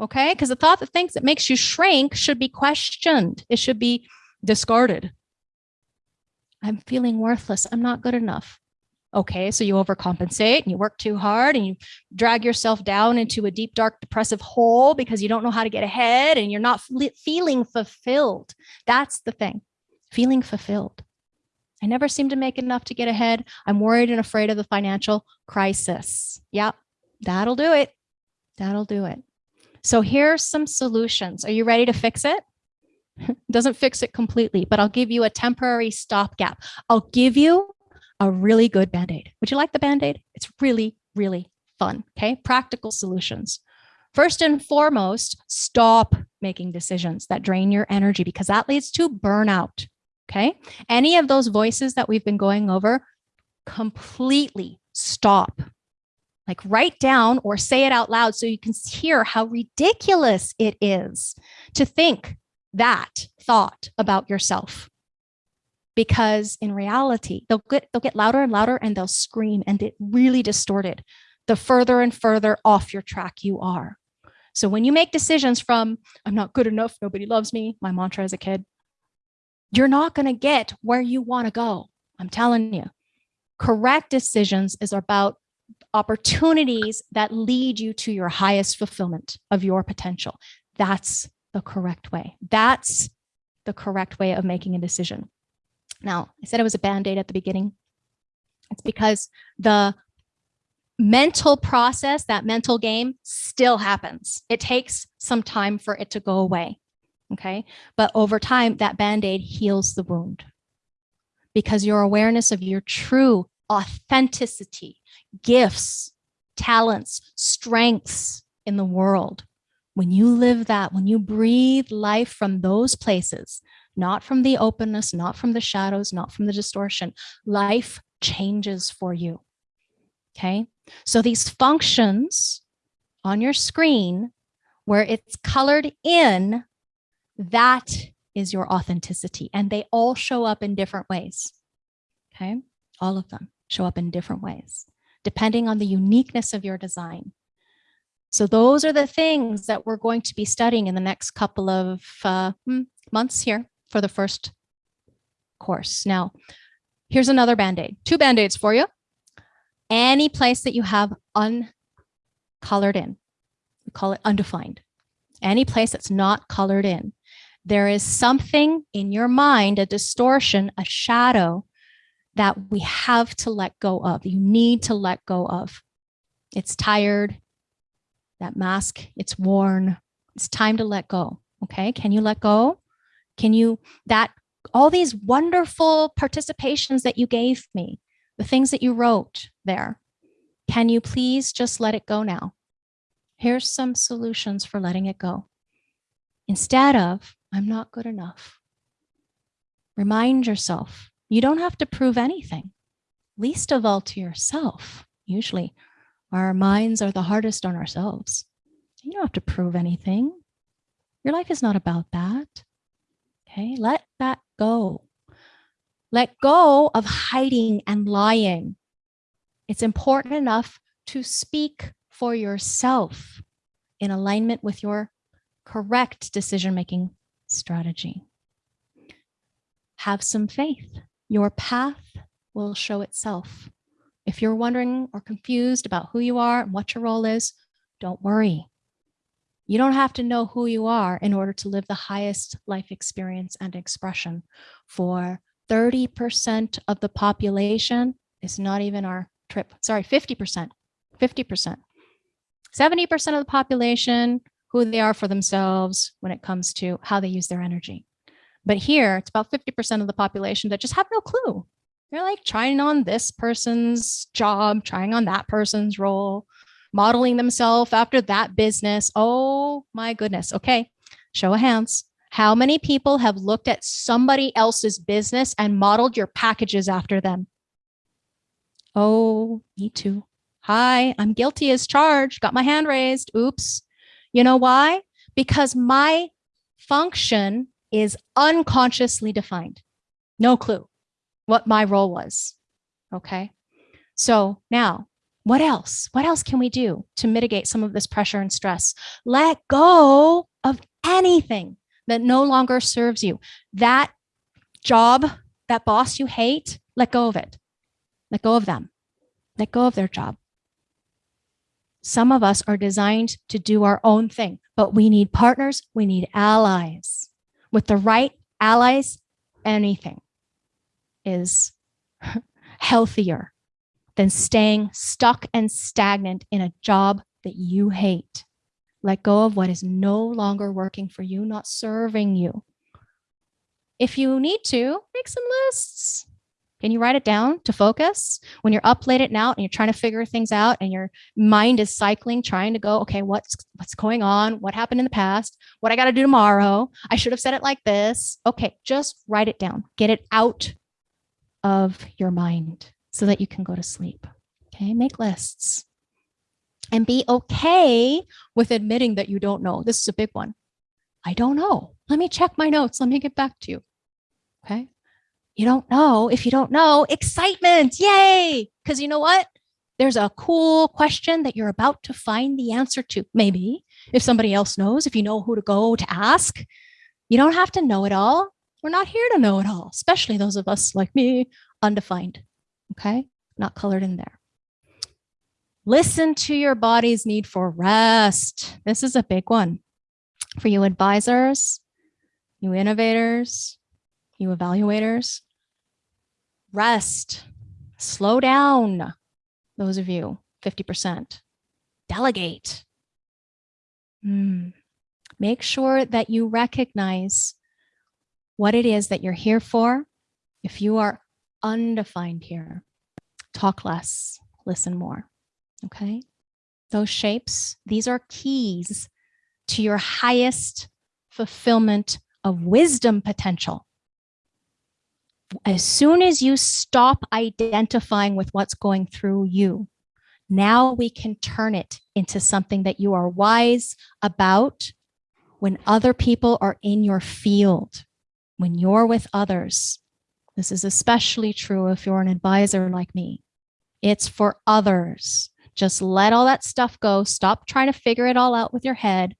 Okay. Because the thought that thinks it makes you shrink should be questioned. It should be discarded. I'm feeling worthless. I'm not good enough. Okay, so you overcompensate and you work too hard and you drag yourself down into a deep, dark, depressive hole because you don't know how to get ahead and you're not feeling fulfilled. That's the thing, feeling fulfilled. I never seem to make enough to get ahead. I'm worried and afraid of the financial crisis. Yep, that'll do it. That'll do it. So here's some solutions. Are you ready to fix it? <laughs> Doesn't fix it completely, but I'll give you a temporary stopgap. I'll give you a really good Band-Aid. Would you like the Band-Aid? It's really, really fun, okay? Practical solutions. First and foremost, stop making decisions that drain your energy because that leads to burnout, okay? Any of those voices that we've been going over, completely stop. Like write down or say it out loud so you can hear how ridiculous it is to think that thought about yourself because in reality, they'll get, they'll get louder and louder and they'll scream and it really distorted the further and further off your track you are. So when you make decisions from, I'm not good enough, nobody loves me, my mantra as a kid, you're not going to get where you want to go. I'm telling you. Correct decisions is about opportunities that lead you to your highest fulfillment of your potential. That's the correct way. That's the correct way of making a decision. Now, I said it was a band-aid at the beginning. It's because the mental process, that mental game still happens. It takes some time for it to go away. Okay. But over time, that band-aid heals the wound because your awareness of your true authenticity, gifts, talents, strengths in the world. When you live that, when you breathe life from those places, not from the openness, not from the shadows, not from the distortion, life changes for you. Okay. So these functions on your screen where it's colored in, that is your authenticity. And they all show up in different ways. Okay. All of them show up in different ways, depending on the uniqueness of your design. So those are the things that we're going to be studying in the next couple of uh, hmm, months here for the first course. Now, here's another Band-Aid, two Band-Aids for you. Any place that you have uncolored in, we call it undefined. Any place that's not colored in, there is something in your mind, a distortion, a shadow that we have to let go of, you need to let go of. It's tired, that mask, it's worn, it's time to let go, okay? Can you let go? Can you, that, all these wonderful participations that you gave me, the things that you wrote there, can you please just let it go now? Here's some solutions for letting it go. Instead of, I'm not good enough. Remind yourself you don't have to prove anything, least of all to yourself. Usually our minds are the hardest on ourselves. You don't have to prove anything. Your life is not about that. Okay, let that go. Let go of hiding and lying. It's important enough to speak for yourself in alignment with your correct decision-making strategy. Have some faith your path will show itself. If you're wondering or confused about who you are and what your role is, don't worry. You don't have to know who you are in order to live the highest life experience and expression. For 30% of the population, it's not even our trip, sorry, 50%, 50%. 70% of the population, who they are for themselves when it comes to how they use their energy. But here it's about 50% of the population that just have no clue. They're like trying on this person's job, trying on that person's role, modeling themselves after that business. Oh my goodness. Okay. Show of hands. How many people have looked at somebody else's business and modeled your packages after them? Oh, me too. Hi, I'm guilty as charged. Got my hand raised. Oops. You know why? Because my function is unconsciously defined. No clue what my role was. Okay. So now what else? What else can we do to mitigate some of this pressure and stress? Let go of anything that no longer serves you. That job, that boss you hate, let go of it. Let go of them. Let go of their job. Some of us are designed to do our own thing, but we need partners. We need allies with the right allies, anything is <laughs> healthier than staying stuck and stagnant in a job that you hate. Let go of what is no longer working for you, not serving you. If you need to, make some lists. Can you write it down to focus? When you're up late at night and you're trying to figure things out and your mind is cycling, trying to go, okay, what's what's going on? What happened in the past? What I got to do tomorrow? I should have said it like this. Okay, just write it down. Get it out of your mind so that you can go to sleep. Okay, make lists. And be okay with admitting that you don't know. This is a big one. I don't know. Let me check my notes. Let me get back to you. Okay. You don't know. If you don't know, excitement. Yay. Because you know what? There's a cool question that you're about to find the answer to. Maybe if somebody else knows, if you know who to go to ask, you don't have to know it all. We're not here to know it all, especially those of us like me, undefined. Okay, not colored in there. Listen to your body's need for rest. This is a big one for you advisors, you innovators, you evaluators. Rest, slow down, those of you, 50%. Delegate. Mm. Make sure that you recognize what it is that you're here for. If you are undefined here, talk less, listen more. Okay. Those shapes, these are keys to your highest fulfillment of wisdom potential. As soon as you stop identifying with what's going through you, now we can turn it into something that you are wise about when other people are in your field, when you're with others. This is especially true if you're an advisor like me. It's for others. Just let all that stuff go. Stop trying to figure it all out with your head.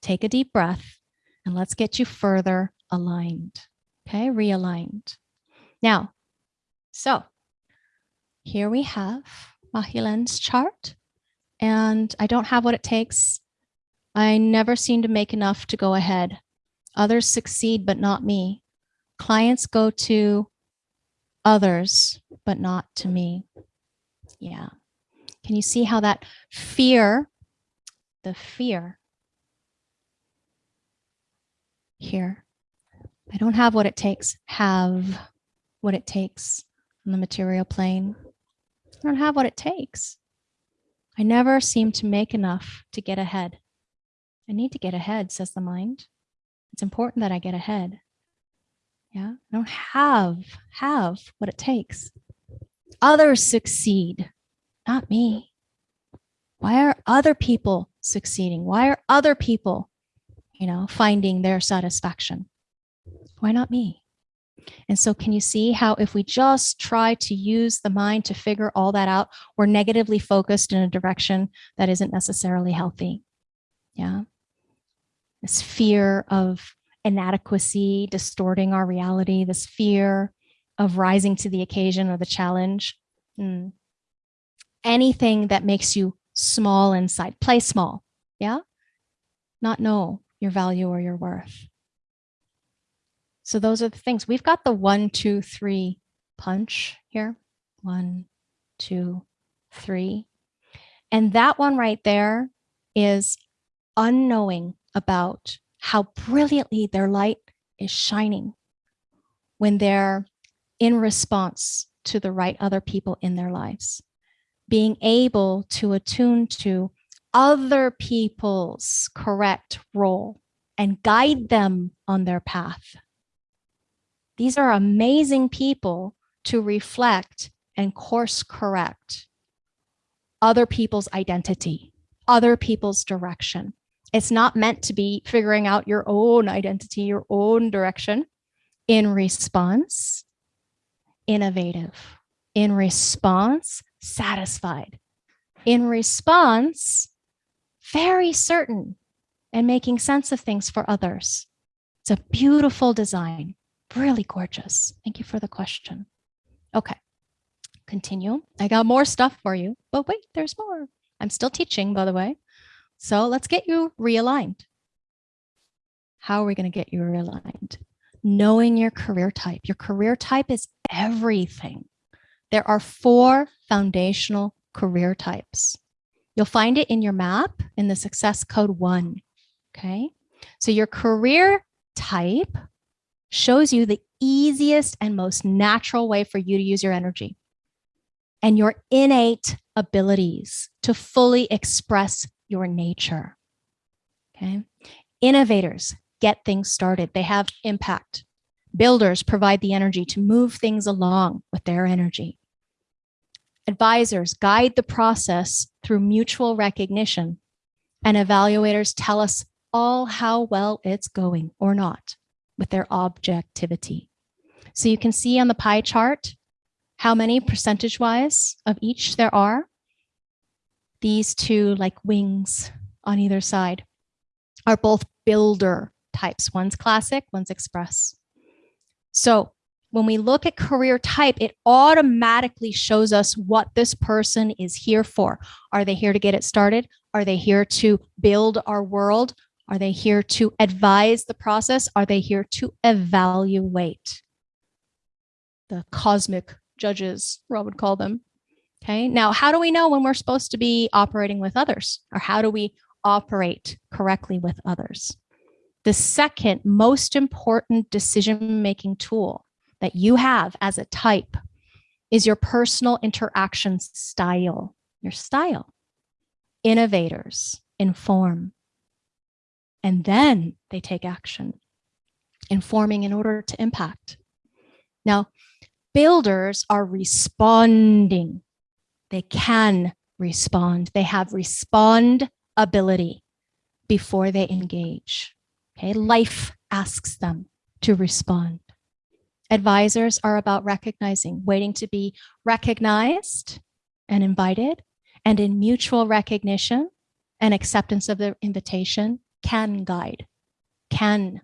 Take a deep breath and let's get you further aligned. Okay, realigned. Now, so here we have Mahilen's chart and I don't have what it takes. I never seem to make enough to go ahead. Others succeed, but not me. Clients go to others, but not to me. Yeah. Can you see how that fear, the fear here, I don't have what it takes, have what it takes on the material plane. I don't have what it takes. I never seem to make enough to get ahead. I need to get ahead, says the mind. It's important that I get ahead. Yeah, I don't have, have what it takes. Others succeed not me. Why are other people succeeding? Why are other people, you know, finding their satisfaction? Why not me? And so can you see how if we just try to use the mind to figure all that out, we're negatively focused in a direction that isn't necessarily healthy. Yeah. This fear of inadequacy distorting our reality, this fear of rising to the occasion or the challenge. Mm anything that makes you small inside. Play small, yeah? Not know your value or your worth. So those are the things. We've got the one, two, three punch here. One, two, three. And that one right there is unknowing about how brilliantly their light is shining when they're in response to the right other people in their lives being able to attune to other people's correct role and guide them on their path. These are amazing people to reflect and course correct other people's identity, other people's direction. It's not meant to be figuring out your own identity, your own direction. In response, innovative. In response, satisfied. In response, very certain and making sense of things for others. It's a beautiful design, really gorgeous. Thank you for the question. Okay, continue. I got more stuff for you, but wait, there's more. I'm still teaching, by the way. So let's get you realigned. How are we going to get you realigned? Knowing your career type. Your career type is everything. There are four foundational career types. You'll find it in your map in the success code one. Okay. So your career type shows you the easiest and most natural way for you to use your energy and your innate abilities to fully express your nature. Okay. Innovators get things started. They have impact. Builders provide the energy to move things along with their energy. Advisors guide the process through mutual recognition, and evaluators tell us all how well it's going or not with their objectivity. So you can see on the pie chart how many percentage wise of each there are. These two like wings on either side are both builder types. One's classic, one's express. So when we look at career type, it automatically shows us what this person is here for. Are they here to get it started? Are they here to build our world? Are they here to advise the process? Are they here to evaluate? The cosmic judges, Rob would call them. Okay, now how do we know when we're supposed to be operating with others? Or how do we operate correctly with others? The second most important decision-making tool that you have as a type is your personal interaction style, your style. Innovators inform, and then they take action, informing in order to impact. Now, builders are responding. They can respond. They have respond ability before they engage. Okay, life asks them to respond. Advisors are about recognizing, waiting to be recognized and invited, and in mutual recognition and acceptance of the invitation can guide, can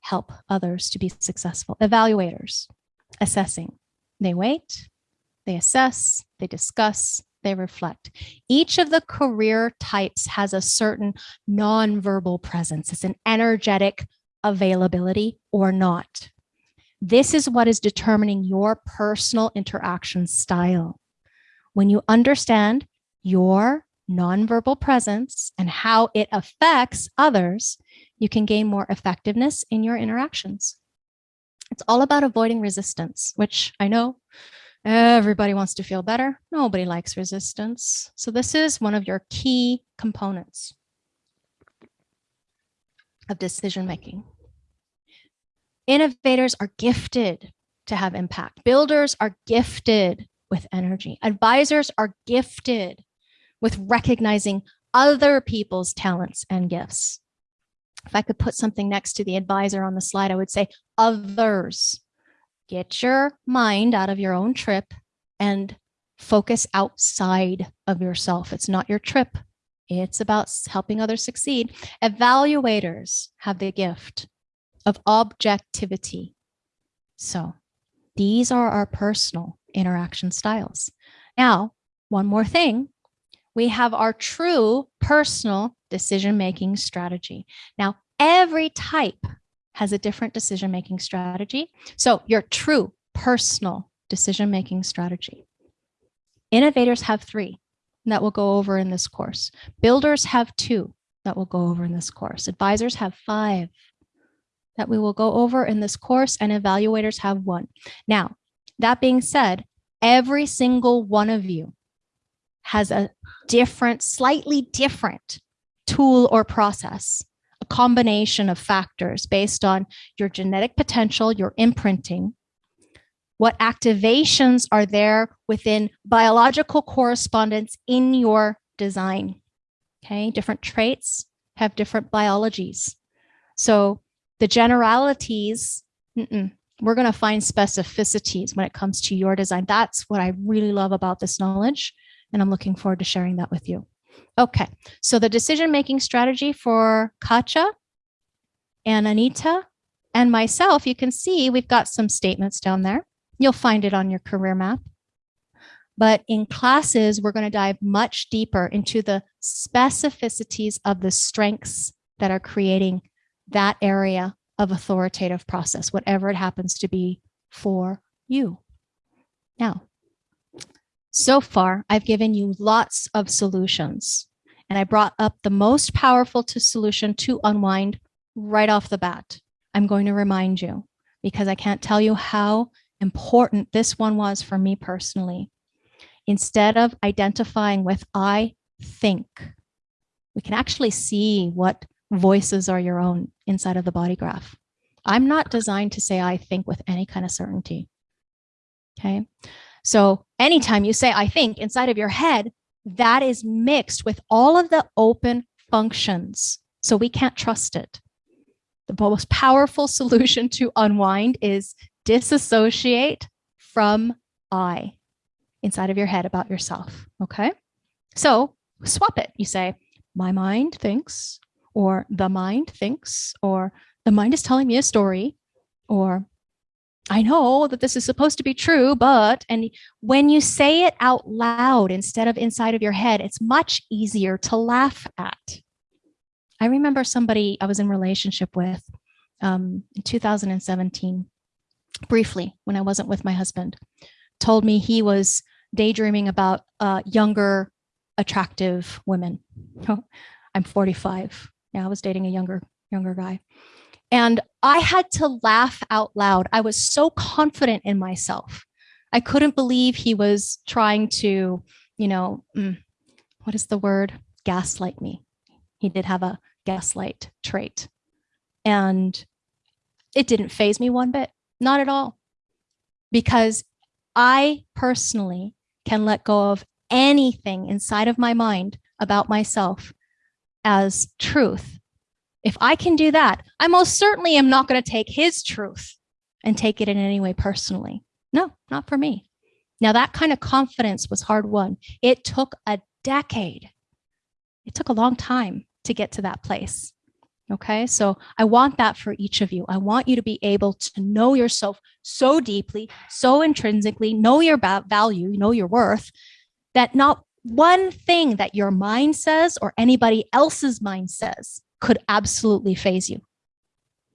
help others to be successful. Evaluators, assessing. They wait, they assess, they discuss, they reflect. Each of the career types has a certain nonverbal presence. It's an energetic availability or not. This is what is determining your personal interaction style. When you understand your nonverbal presence and how it affects others, you can gain more effectiveness in your interactions. It's all about avoiding resistance, which I know everybody wants to feel better. Nobody likes resistance. So this is one of your key components of decision making. Innovators are gifted to have impact. Builders are gifted with energy. Advisors are gifted with recognizing other people's talents and gifts. If I could put something next to the advisor on the slide, I would say others. Get your mind out of your own trip and focus outside of yourself. It's not your trip. It's about helping others succeed. Evaluators have the gift of objectivity. So these are our personal interaction styles. Now, one more thing, we have our true personal decision-making strategy. Now, every type has a different decision-making strategy. So your true personal decision-making strategy. Innovators have three that we'll go over in this course. Builders have two that we'll go over in this course. Advisors have five that we will go over in this course and evaluators have one. Now, that being said, every single one of you has a different, slightly different tool or process, combination of factors based on your genetic potential, your imprinting, what activations are there within biological correspondence in your design. Okay, different traits have different biologies. So the generalities, mm -mm, we're going to find specificities when it comes to your design. That's what I really love about this knowledge. And I'm looking forward to sharing that with you. Okay, so the decision-making strategy for Katja and Anita and myself, you can see we've got some statements down there. You'll find it on your career map. But in classes, we're going to dive much deeper into the specificities of the strengths that are creating that area of authoritative process, whatever it happens to be for you. Now, so far, I've given you lots of solutions and I brought up the most powerful to solution to unwind right off the bat. I'm going to remind you because I can't tell you how important this one was for me personally. Instead of identifying with I think, we can actually see what voices are your own inside of the body graph. I'm not designed to say I think with any kind of certainty. Okay. So anytime you say I think inside of your head, that is mixed with all of the open functions. So we can't trust it. The most powerful <laughs> solution to unwind is disassociate from I inside of your head about yourself. Okay. So swap it. You say, my mind thinks or the mind thinks, or the mind is telling me a story, or I know that this is supposed to be true, but, and when you say it out loud instead of inside of your head, it's much easier to laugh at. I remember somebody I was in relationship with um, in 2017, briefly when I wasn't with my husband, told me he was daydreaming about uh, younger, attractive women. <laughs> I'm 45. Yeah, I was dating a younger, younger guy. And I had to laugh out loud. I was so confident in myself. I couldn't believe he was trying to, you know, mm, what is the word? Gaslight me. He did have a gaslight trait. And it didn't phase me one bit, not at all. Because I personally can let go of anything inside of my mind about myself as truth if I can do that, I most certainly am not going to take his truth and take it in any way personally. No, not for me. Now, that kind of confidence was hard won. It took a decade. It took a long time to get to that place. Okay, so I want that for each of you. I want you to be able to know yourself so deeply, so intrinsically, know your value, know your worth, that not one thing that your mind says or anybody else's mind says could absolutely phase you.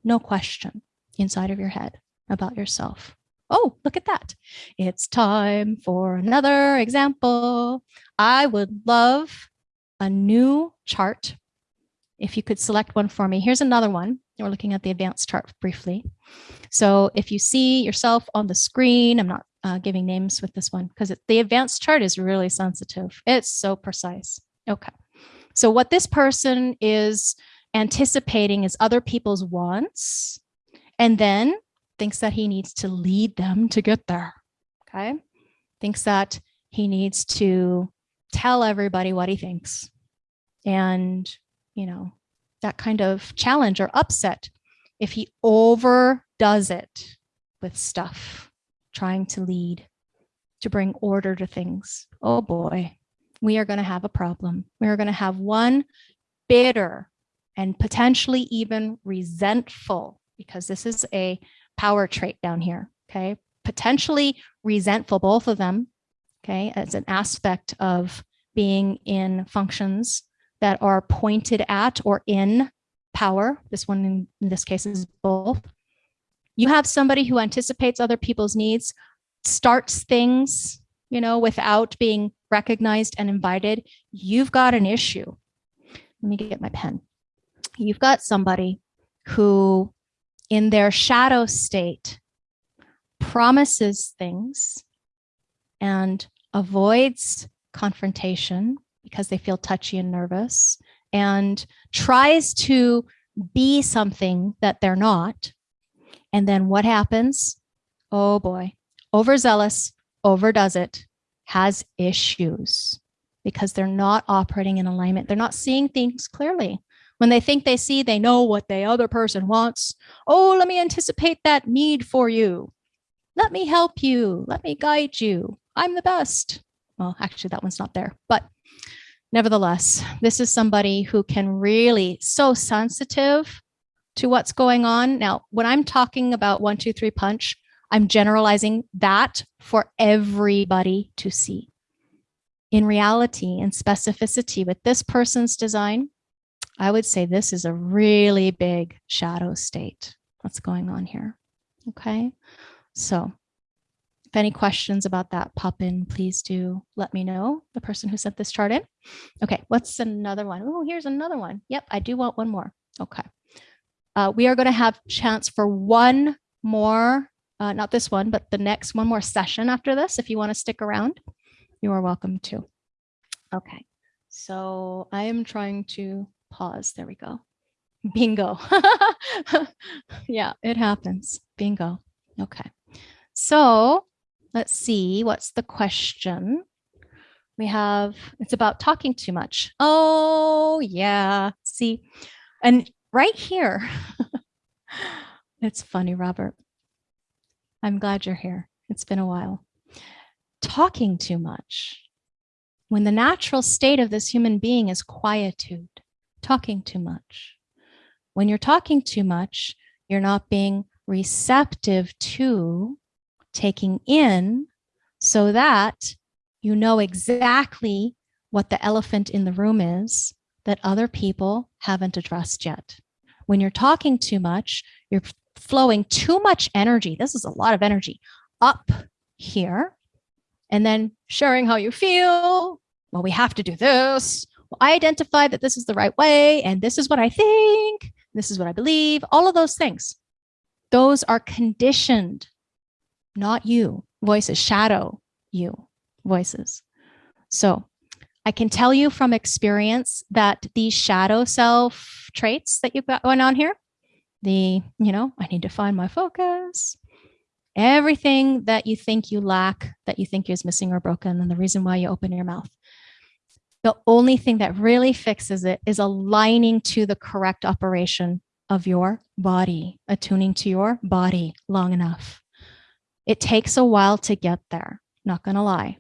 No question inside of your head about yourself. Oh, look at that. It's time for another example. I would love a new chart. If you could select one for me. Here's another one. We're looking at the advanced chart briefly. So if you see yourself on the screen, I'm not uh, giving names with this one because the advanced chart is really sensitive. It's so precise. Okay. So what this person is anticipating is other people's wants and then thinks that he needs to lead them to get there. Okay. Thinks that he needs to tell everybody what he thinks. And, you know, that kind of challenge or upset if he overdoes it with stuff, trying to lead, to bring order to things. Oh boy, we are going to have a problem. We are going to have one bitter and potentially even resentful because this is a power trait down here, okay? Potentially resentful, both of them, okay, as an aspect of being in functions that are pointed at or in power. This one in, in this case is both. You have somebody who anticipates other people's needs, starts things, you know, without being recognized and invited. You've got an issue. Let me get my pen you've got somebody who in their shadow state promises things and avoids confrontation because they feel touchy and nervous and tries to be something that they're not. And then what happens? Oh boy, overzealous, overdoes it, has issues because they're not operating in alignment. They're not seeing things clearly. When they think they see, they know what the other person wants. Oh, let me anticipate that need for you. Let me help you. Let me guide you. I'm the best. Well, actually, that one's not there, but nevertheless, this is somebody who can really so sensitive to what's going on. Now, when I'm talking about one, two, three punch, I'm generalizing that for everybody to see. In reality and specificity with this person's design, I would say this is a really big shadow state. What's going on here? Okay, so if any questions about that pop in, please do let me know, the person who sent this chart in. Okay, what's another one? Oh, here's another one. Yep, I do want one more. Okay. Uh, we are going to have chance for one more, uh, not this one, but the next one more session after this. If you want to stick around, you are welcome to. Okay, so I am trying to pause. There we go. Bingo. <laughs> yeah, it happens. Bingo. Okay. So let's see, what's the question? We have, it's about talking too much. Oh, yeah. See, and right here, <laughs> it's funny, Robert. I'm glad you're here. It's been a while. Talking too much. When the natural state of this human being is quietude, talking too much. When you're talking too much, you're not being receptive to taking in so that you know exactly what the elephant in the room is that other people haven't addressed yet. When you're talking too much, you're flowing too much energy. This is a lot of energy up here and then sharing how you feel. Well, we have to do this. Well, I identify that this is the right way and this is what I think. This is what I believe. All of those things. Those are conditioned, not you. Voices shadow you voices. So I can tell you from experience that these shadow self traits that you've got going on here, the, you know, I need to find my focus, everything that you think you lack, that you think is missing or broken, and the reason why you open your mouth. The only thing that really fixes it is aligning to the correct operation of your body, attuning to your body long enough. It takes a while to get there, not to lie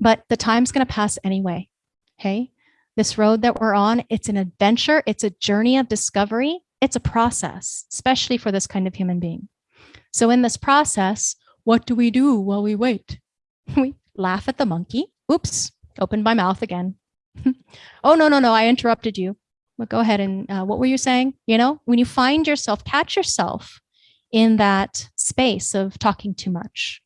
but the time's to pass anyway. Okay. This road that we're on, it's an adventure. It's a journey of discovery. It's a process, especially for this kind of human being. So in this process, what do we do while we wait? <laughs> We laugh at the monkey. Oops, opened my mouth again. <laughs> oh, no, no, no, I interrupted you. But go ahead and uh, what were you saying? You know, when you find yourself, catch yourself in that space of talking too much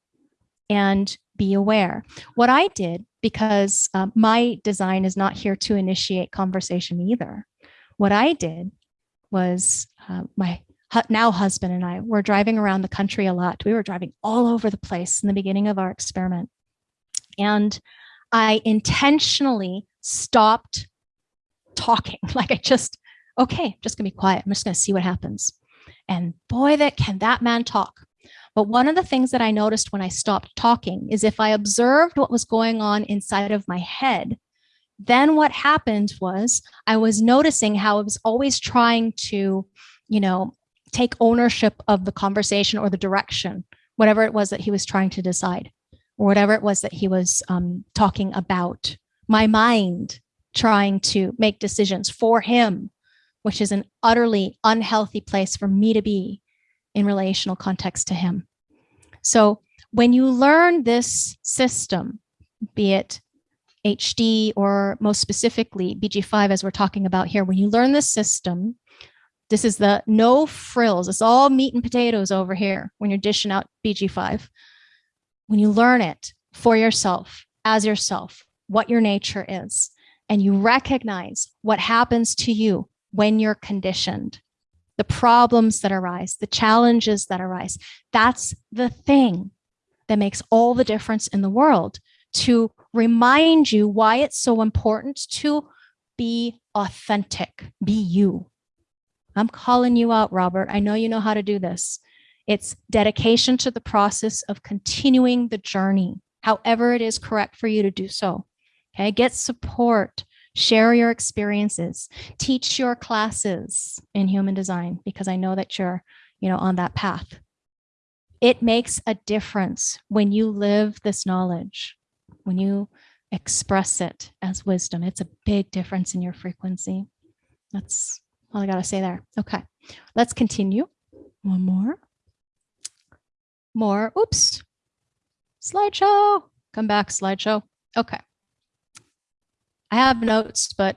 and be aware. What I did, because um, my design is not here to initiate conversation either, what I did was uh, my now husband and I were driving around the country a lot. We were driving all over the place in the beginning of our experiment. And I intentionally stopped talking. <laughs> Like I just, okay, just gonna be quiet. I'm just gonna see what happens. And boy, that can that man talk. But one of the things that I noticed when I stopped talking is if I observed what was going on inside of my head, then what happened was I was noticing how I was always trying to, you know, take ownership of the conversation or the direction, whatever it was that he was trying to decide, whatever it was that he was um, talking about. My mind trying to make decisions for him, which is an utterly unhealthy place for me to be in relational context to him. So when you learn this system, be it HD or most specifically BG5 as we're talking about here, when you learn this system, this is the no frills. It's all meat and potatoes over here when you're dishing out BG5. When you learn it for yourself, as yourself, what your nature is, and you recognize what happens to you when you're conditioned, the problems that arise, the challenges that arise. That's the thing that makes all the difference in the world to remind you why it's so important to be authentic, be you. I'm calling you out, Robert. I know you know how to do this. It's dedication to the process of continuing the journey, however it is correct for you to do so. Okay, get support, share your experiences, teach your classes in human design, because I know that you're, you know, on that path. It makes a difference when you live this knowledge, when you express it as wisdom. It's a big difference in your frequency. That's all I got to say there. Okay, let's continue. One more. More. Oops. Slideshow. Come back, slideshow. Okay. I have notes, but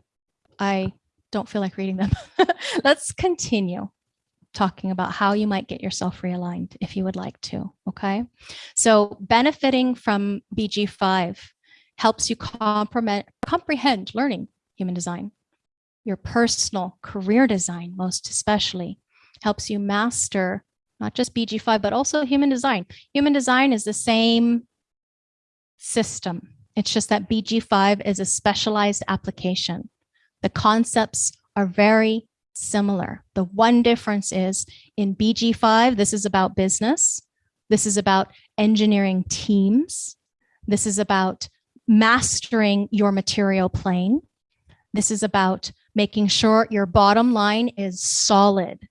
I don't feel like reading them. <laughs> Let's continue talking about how you might get yourself realigned if you would like to, okay? So benefiting from BG5 helps you comprehend learning human design. Your personal career design, most especially, helps you master not just BG5, but also human design. Human design is the same system it's just that BG5 is a specialized application. The concepts are very similar. The one difference is in BG5, this is about business. This is about engineering teams. This is about mastering your material plane. This is about making sure your bottom line is solid.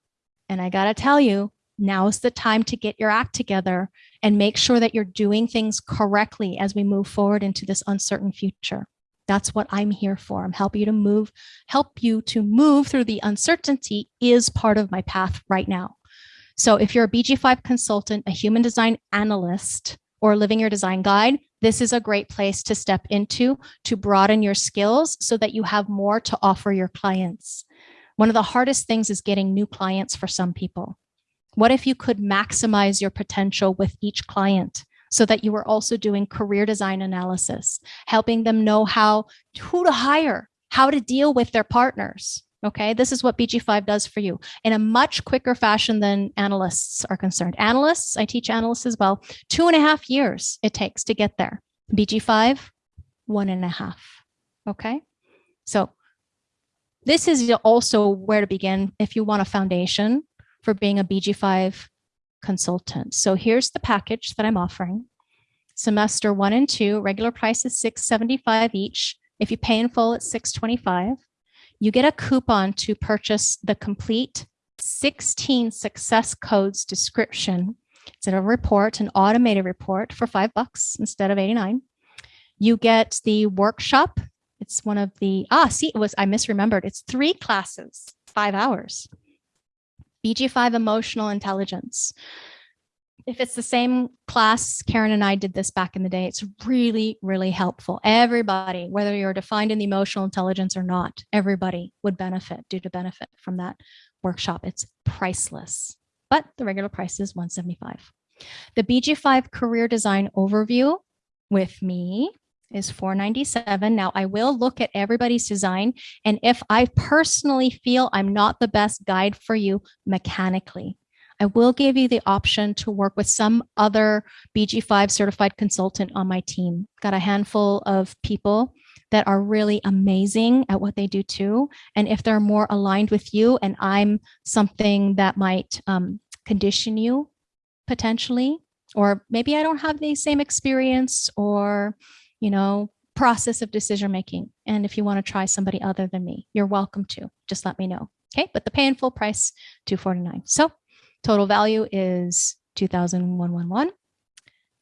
And I got to tell you, now's the time to get your act together and make sure that you're doing things correctly as we move forward into this uncertain future. That's what I'm here for. I'm helping you to move, help you to move through the uncertainty is part of my path right now. So if you're a BG5 consultant, a human design analyst, or living your design guide, this is a great place to step into to broaden your skills so that you have more to offer your clients. One of the hardest things is getting new clients for some people. What if you could maximize your potential with each client so that you were also doing career design analysis, helping them know how, who to hire, how to deal with their partners, Okay, this is what BG5 does for you in a much quicker fashion than analysts are concerned. Analysts, I teach analysts as well, two and a half years it takes to get there. BG5, one and a half. Okay, so this is also where to begin if you want a foundation for being a BG5 consultant. So here's the package that I'm offering. Semester one and two, regular price is 675 each. If you pay in full, it's 625 you get a coupon to purchase the complete 16 success codes description. It's a report, an automated report for five bucks instead of 89. You get the workshop. It's one of the, ah, see, it was, I misremembered. It's three classes, five hours. BG5 emotional intelligence if it's the same class, Karen and I did this back in the day, it's really, really helpful. Everybody, whether you're defined in the emotional intelligence or not, everybody would benefit, due to benefit from that workshop. It's priceless, but the regular price is 175. The BG5 career design overview with me is 497. Now I will look at everybody's design. And if I personally feel I'm not the best guide for you mechanically, I will give you the option to work with some other BG5 certified consultant on my team. Got a handful of people that are really amazing at what they do too. And if they're more aligned with you and I'm something that might um, condition you potentially, or maybe I don't have the same experience or, you know, process of decision making. And if you want to try somebody other than me, you're welcome to. Just let me know. Okay, but the pay in full price, 249. So Total value is 2,111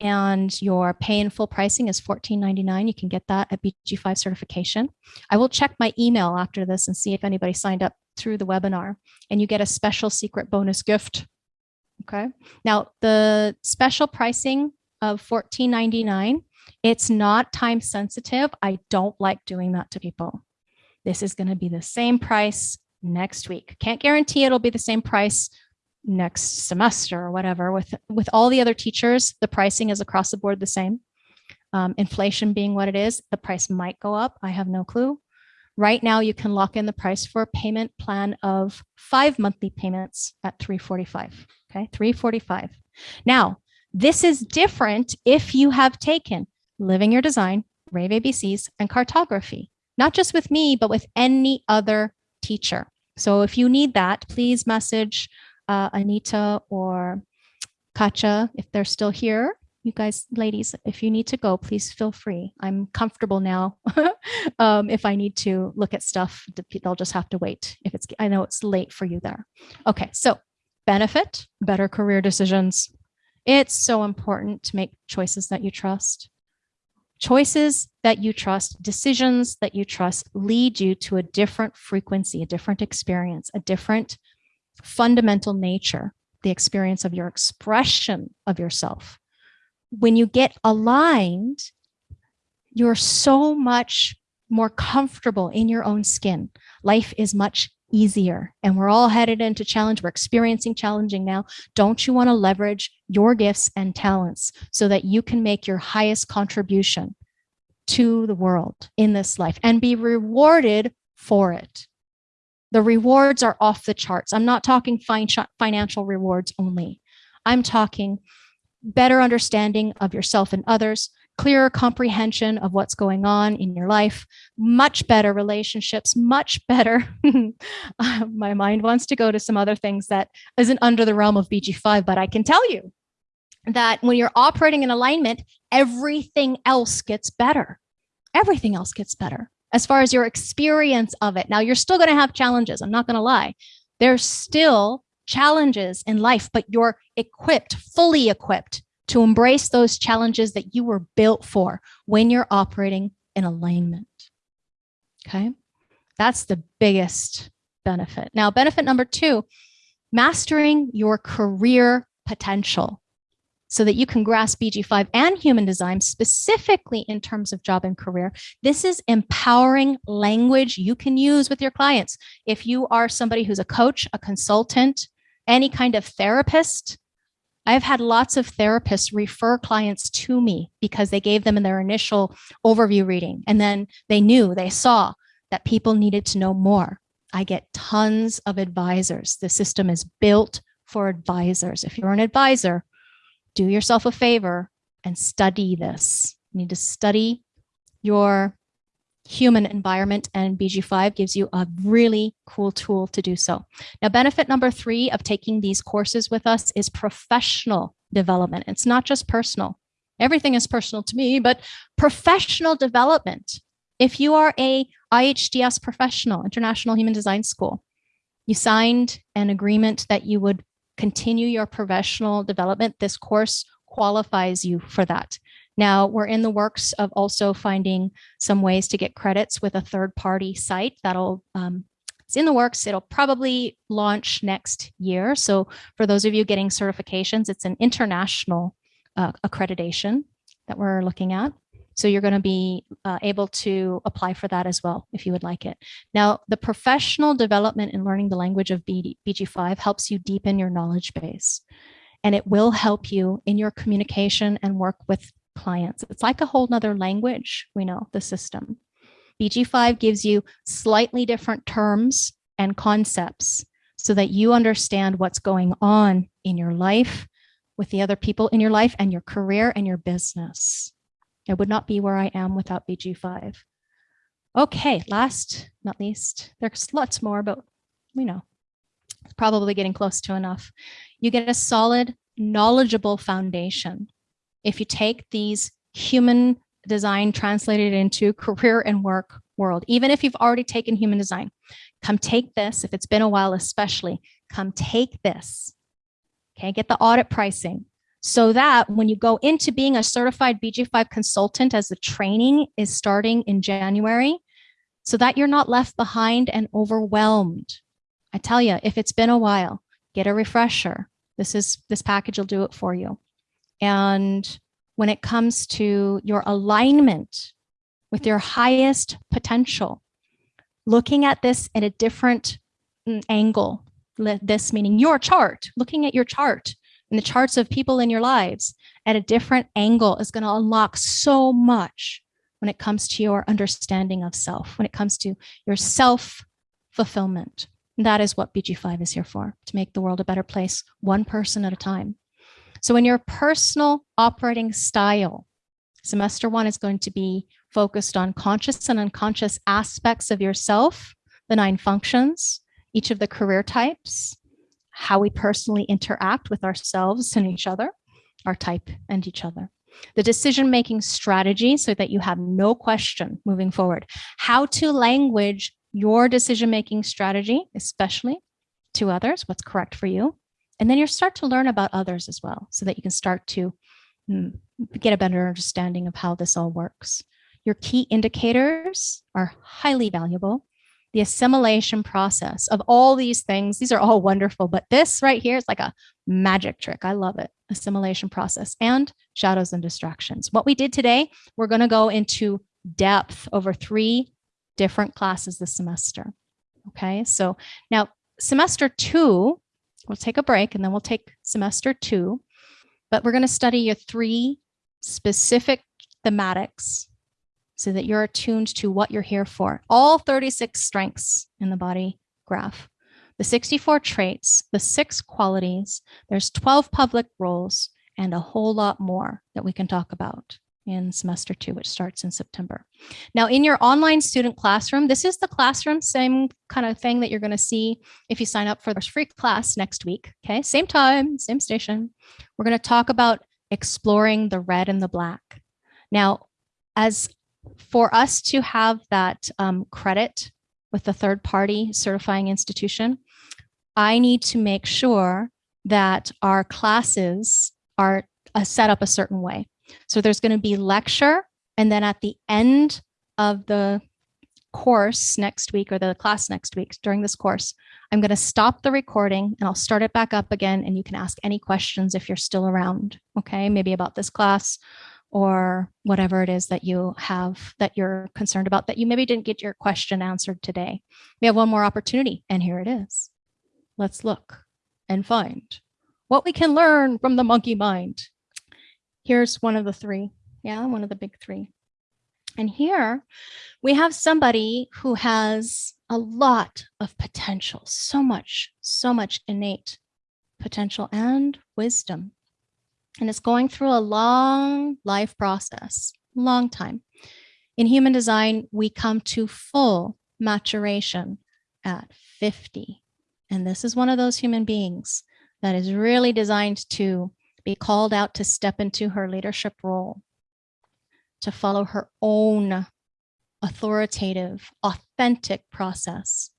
and your pay in full pricing is $14.99. You can get that at BG5 certification. I will check my email after this and see if anybody signed up through the webinar and you get a special secret bonus gift. Okay. Now the special pricing of $14.99, it's not time sensitive. I don't like doing that to people. This is going to be the same price next week. Can't guarantee it'll be the same price next semester or whatever. With, with all the other teachers, the pricing is across the board the same. Um, inflation being what it is, the price might go up. I have no clue. Right now, you can lock in the price for a payment plan of five monthly payments at 345. Okay, 345. Now, this is different if you have taken Living Your Design, Rave ABCs, and cartography, not just with me, but with any other teacher. So if you need that, please message uh, Anita or Katja, if they're still here, you guys, ladies, if you need to go, please feel free. I'm comfortable now. <laughs> um, if I need to look at stuff, they'll just have to wait. If it's, I know it's late for you there. Okay, so benefit, better career decisions. It's so important to make choices that you trust. Choices that you trust, decisions that you trust lead you to a different frequency, a different experience, a different fundamental nature, the experience of your expression of yourself. When you get aligned, you're so much more comfortable in your own skin. Life is much easier and we're all headed into challenge. We're experiencing challenging now. Don't you want to leverage your gifts and talents so that you can make your highest contribution to the world in this life and be rewarded for it? The rewards are off the charts. I'm not talking financial rewards only. I'm talking better understanding of yourself and others, clearer comprehension of what's going on in your life, much better relationships, much better. <laughs> Uh, my mind wants to go to some other things that isn't under the realm of BG5, but I can tell you that when you're operating in alignment, everything else gets better. Everything else gets better as far as your experience of it. Now, you're still going to have challenges. I'm not going to lie. There's still challenges in life, but you're equipped, fully equipped to embrace those challenges that you were built for when you're operating in alignment. Okay. That's the biggest benefit. Now, benefit number two, mastering your career potential so that you can grasp BG5 and human design specifically in terms of job and career. This is empowering language you can use with your clients. If you are somebody who's a coach, a consultant, any kind of therapist, I've had lots of therapists refer clients to me because they gave them in their initial overview reading. And then they knew, they saw that people needed to know more. I get tons of advisors. The system is built for advisors. If you're an advisor, do yourself a favor and study this. You need to study your human environment and BG5 gives you a really cool tool to do so. Now, benefit number three of taking these courses with us is professional development. It's not just personal. Everything is personal to me, but professional development. If you are a IHDS professional, International Human Design School, you signed an agreement that you would continue your professional development, this course qualifies you for that. Now we're in the works of also finding some ways to get credits with a third party site that'll um, it's in the works. It'll probably launch next year. So for those of you getting certifications, it's an international uh, accreditation that we're looking at. So you're going to be uh, able to apply for that as well if you would like it. Now, the professional development in learning the language of BD, BG5 helps you deepen your knowledge base. And it will help you in your communication and work with clients. It's like a whole nother language, we know, the system. BG5 gives you slightly different terms and concepts so that you understand what's going on in your life with the other people in your life and your career and your business. I would not be where I am without BG5. Okay, last, not least, there's lots more, but we know. Probably getting close to enough. You get a solid, knowledgeable foundation if you take these human design translated into career and work world, even if you've already taken human design, come take this. If it's been a while, especially, come take this. Okay, get the audit pricing so that when you go into being a certified BG5 consultant as the training is starting in January, so that you're not left behind and overwhelmed. I tell you, if it's been a while, get a refresher. This is this package will do it for you. And when it comes to your alignment with your highest potential, looking at this at a different mm, angle, this meaning your chart, looking at your chart and the charts of people in your lives at a different angle is going to unlock so much when it comes to your understanding of self, when it comes to your self fulfillment. And that is what BG5 is here for, to make the world a better place, one person at a time. So in your personal operating style, semester one is going to be focused on conscious and unconscious aspects of yourself, the nine functions, each of the career types, how we personally interact with ourselves and each other, our type and each other. The decision-making strategy so that you have no question moving forward. How to language your decision-making strategy, especially to others, what's correct for you. And then you start to learn about others as well, so that you can start to mm, get a better understanding of how this all works. Your key indicators are highly valuable. The assimilation process of all these things, these are all wonderful, but this right here is like a magic trick. I love it. Assimilation process and shadows and distractions. What we did today, we're going to go into depth over three different classes this semester. Okay, so now semester two We'll take a break and then we'll take semester two, but we're going to study your three specific thematics so that you're attuned to what you're here for. All 36 strengths in the body graph, the 64 traits, the six qualities, there's 12 public roles, and a whole lot more that we can talk about in semester two, which starts in September. Now in your online student classroom, this is the classroom, same kind of thing that you're gonna see if you sign up for this free class next week, okay? Same time, same station. We're gonna talk about exploring the red and the black. Now, as for us to have that um, credit with the third party certifying institution, I need to make sure that our classes are uh, set up a certain way. So there's going to be lecture, and then at the end of the course next week or the class next week during this course, I'm going to stop the recording and I'll start it back up again and you can ask any questions if you're still around, okay? Maybe about this class or whatever it is that you have that you're concerned about that you maybe didn't get your question answered today. We have one more opportunity and here it is. Let's look and find what we can learn from the monkey mind. Here's one of the three. Yeah, one of the big three. And here we have somebody who has a lot of potential, so much, so much innate potential and wisdom and it's going through a long life process, long time. In human design, we come to full maturation at 50. And this is one of those human beings that is really designed to be called out to step into her leadership role, to follow her own authoritative, authentic process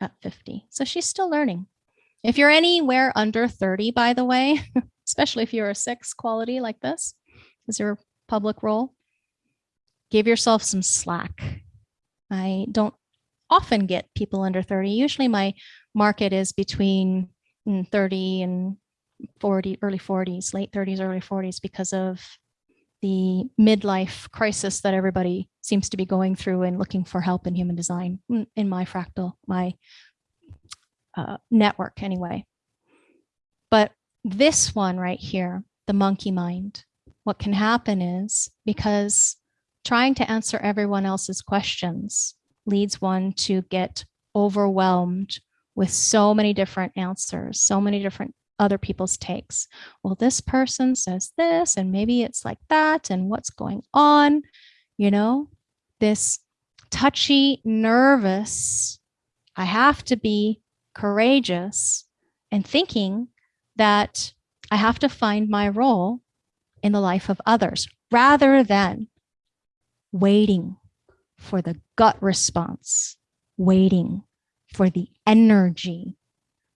at 50. So she's still learning. If you're anywhere under 30, by the way, <laughs> especially if you're a six quality like this is your public role, give yourself some slack. I don't often get people under 30. Usually my market is between mm, 30 and 40, early 40s, late 30s, early 40s because of the midlife crisis that everybody seems to be going through and looking for help in human design in my fractal, my uh, network anyway. But this one right here, the monkey mind, what can happen is because trying to answer everyone else's questions leads one to get overwhelmed with so many different answers, so many different other people's takes. Well, this person says this, and maybe it's like that, and what's going on, you know, this touchy, nervous, I have to be courageous and thinking that I have to find my role in the life of others rather than waiting for the gut response, waiting for the energy,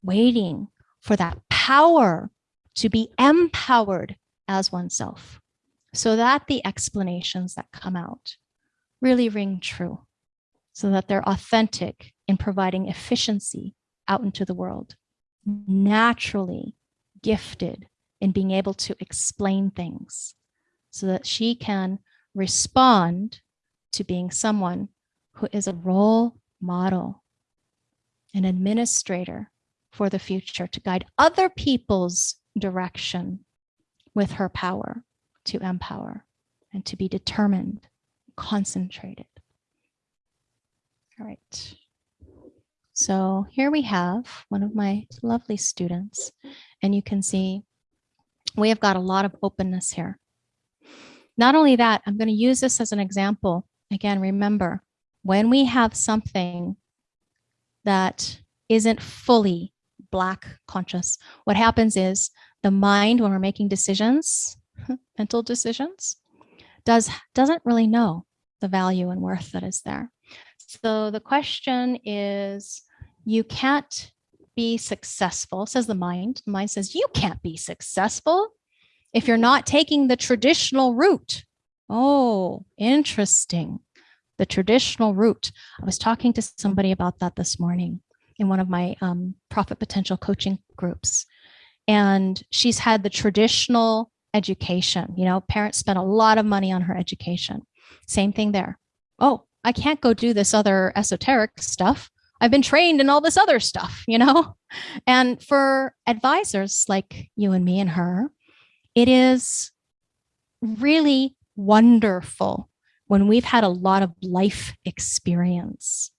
waiting for that power to be empowered as oneself so that the explanations that come out really ring true, so that they're authentic in providing efficiency out into the world, naturally gifted in being able to explain things so that she can respond to being someone who is a role model, an administrator for the future to guide other people's direction with her power to empower and to be determined, concentrated. All right. So here we have one of my lovely students, and you can see we have got a lot of openness here. Not only that, I'm going to use this as an example. Again, remember, when we have something that isn't fully black conscious, what happens is the mind, when we're making decisions, <laughs> mental decisions, does, doesn't really know the value and worth that is there. So the question is, you can't be successful, says the mind. The mind says, you can't be successful if you're not taking the traditional route. Oh, interesting. The traditional route. I was talking to somebody about that this morning in one of my um, profit potential coaching groups. And she's had the traditional education. You know, parents spent a lot of money on her education. Same thing there. Oh, I can't go do this other esoteric stuff. I've been trained in all this other stuff, you know? <laughs> And for advisors like you and me and her, it is really wonderful when we've had a lot of life experience.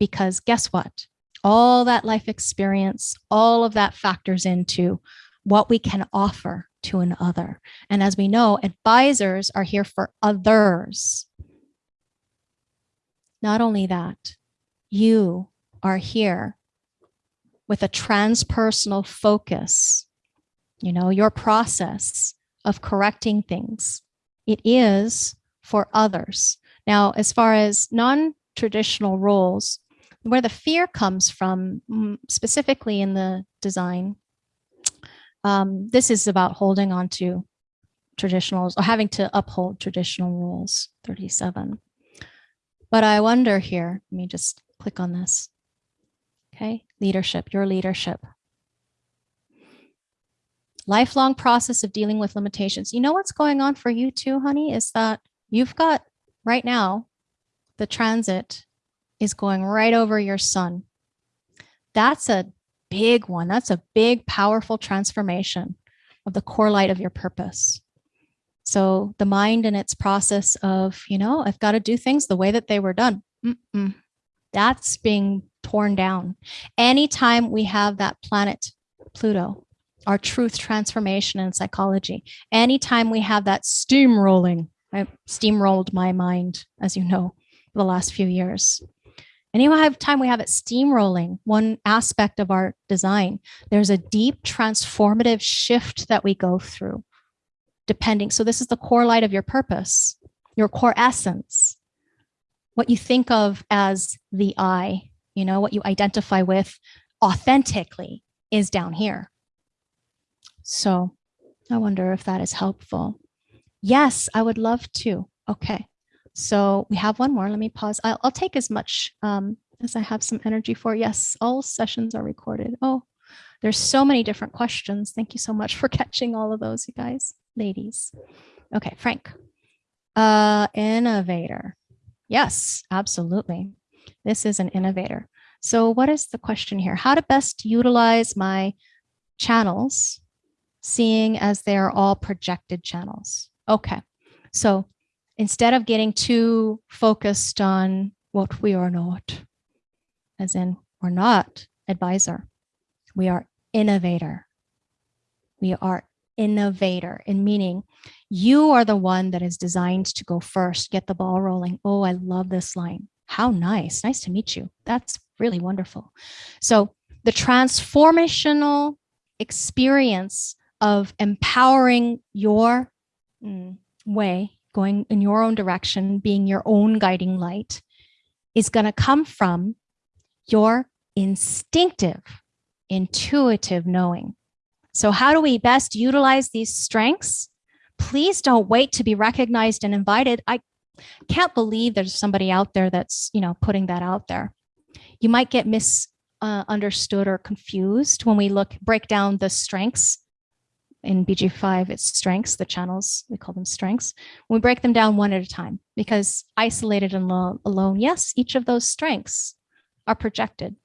Because guess what? All that life experience, all of that factors into what we can offer to another. And as we know, advisors are here for others. Not only that, you are here with a transpersonal focus, you know, your process of correcting things, it is for others. Now, as far as non-traditional roles, where the fear comes from, mm, specifically in the design, um, this is about holding on to traditionals or having to uphold traditional rules, 37. But I wonder here, let me just click on this. Okay, leadership, your leadership. Lifelong process of dealing with limitations. You know what's going on for you too, honey, is that you've got right now, the transit is going right over your sun. That's a big one. That's a big, powerful transformation of the core light of your purpose. So the mind and its process of, you know, I've got to do things the way that they were done. Mm -mm. That's being torn down. Anytime we have that planet, Pluto, our truth transformation in psychology, anytime we have that steamrolling, I steamrolled my mind, as you know, the last few years. Anytime we have it steamrolling, one aspect of our design, there's a deep transformative shift that we go through depending. So this is the core light of your purpose, your core essence, what you think of as the I, you know, what you identify with authentically is down here. So I wonder if that is helpful. Yes, I would love to. Okay. So we have one more. Let me pause. I'll, I'll take as much um, as I have some energy for. Yes, all sessions are recorded. Oh, there's so many different questions. Thank you so much for <laughs> catching all of those, you guys, ladies. Okay, Frank. Uh, innovator. Yes, absolutely. This is an innovator. So what is the question here? How to best utilize my channels, seeing as they are all projected channels. Okay, so instead of getting too focused on what we are not, as in we're not advisor, we are innovator. We are innovator in meaning you are the one that is designed to go first, get the ball rolling. Oh, I love this line. How nice. Nice to meet you. That's really wonderful. So the transformational experience of empowering your mm, way, going in your own direction, being your own guiding light, is going to come from your instinctive intuitive knowing. So how do we best utilize these strengths? Please don't wait to be recognized and invited. I can't believe there's somebody out there that's, you know, putting that out there. You might get misunderstood or confused when we look, break down the strengths in BG5, it's strengths, the channels, we call them strengths. We break them down one at a time because isolated and alone, yes, each of those strengths are projected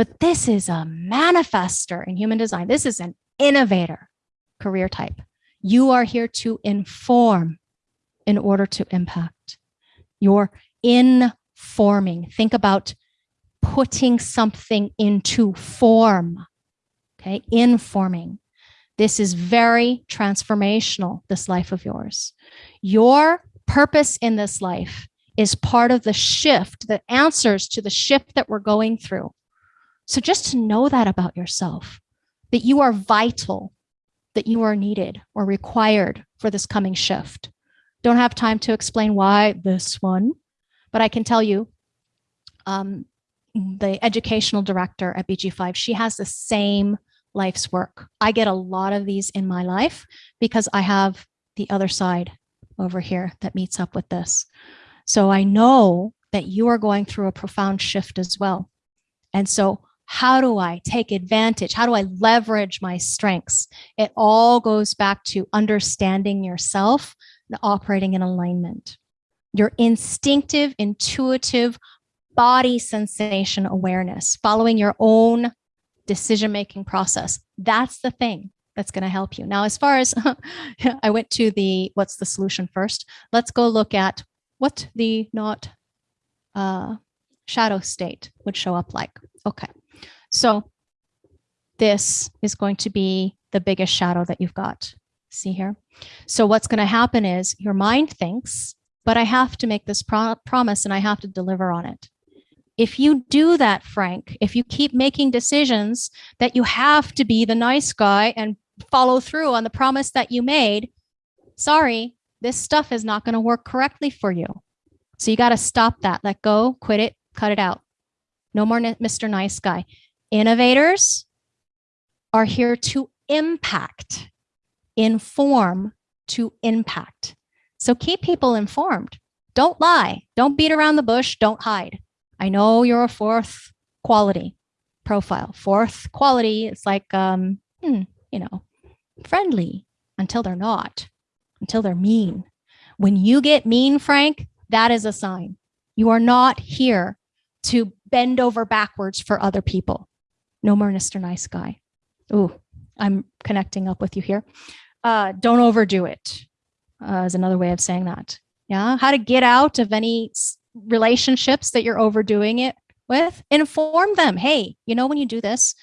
but this is a manifester in human design. This is an innovator career type. You are here to inform in order to impact. You're informing. Think about putting something into form, okay? Informing. This is very transformational, this life of yours. Your purpose in this life is part of the shift that answers to the shift that we're going through. So just to know that about yourself, that you are vital, that you are needed or required for this coming shift. Don't have time to explain why this one, but I can tell you um, the educational director at BG5, she has the same life's work. I get a lot of these in my life because I have the other side over here that meets up with this. So I know that you are going through a profound shift as well. And so how do I take advantage? How do I leverage my strengths? It all goes back to understanding yourself and operating in alignment. Your instinctive, intuitive body sensation awareness, following your own decision-making process. That's the thing that's going to help you. Now, as far as <laughs> I went to the, what's the solution first, let's go look at what the not uh, shadow state would show up like. Okay. So this is going to be the biggest shadow that you've got. See here? So what's going to happen is your mind thinks, but I have to make this pro promise and I have to deliver on it. If you do that, Frank, if you keep making decisions that you have to be the nice guy and follow through on the promise that you made, sorry, this stuff is not going to work correctly for you. So you got to stop that, let go, quit it, cut it out. No more Mr. Nice Guy. Innovators are here to impact, inform to impact. So keep people informed. Don't lie. Don't beat around the bush. Don't hide. I know you're a fourth quality profile. Fourth quality, it's like, um, hmm, you know, friendly until they're not, until they're mean. When you get mean, Frank, that is a sign. You are not here to bend over backwards for other people. No more Mr. Nice Guy. Ooh, I'm connecting up with you here. Uh, don't overdo it uh, is another way of saying that. Yeah, how to get out of any relationships that you're overdoing it with. Inform them. Hey, you know when you do this,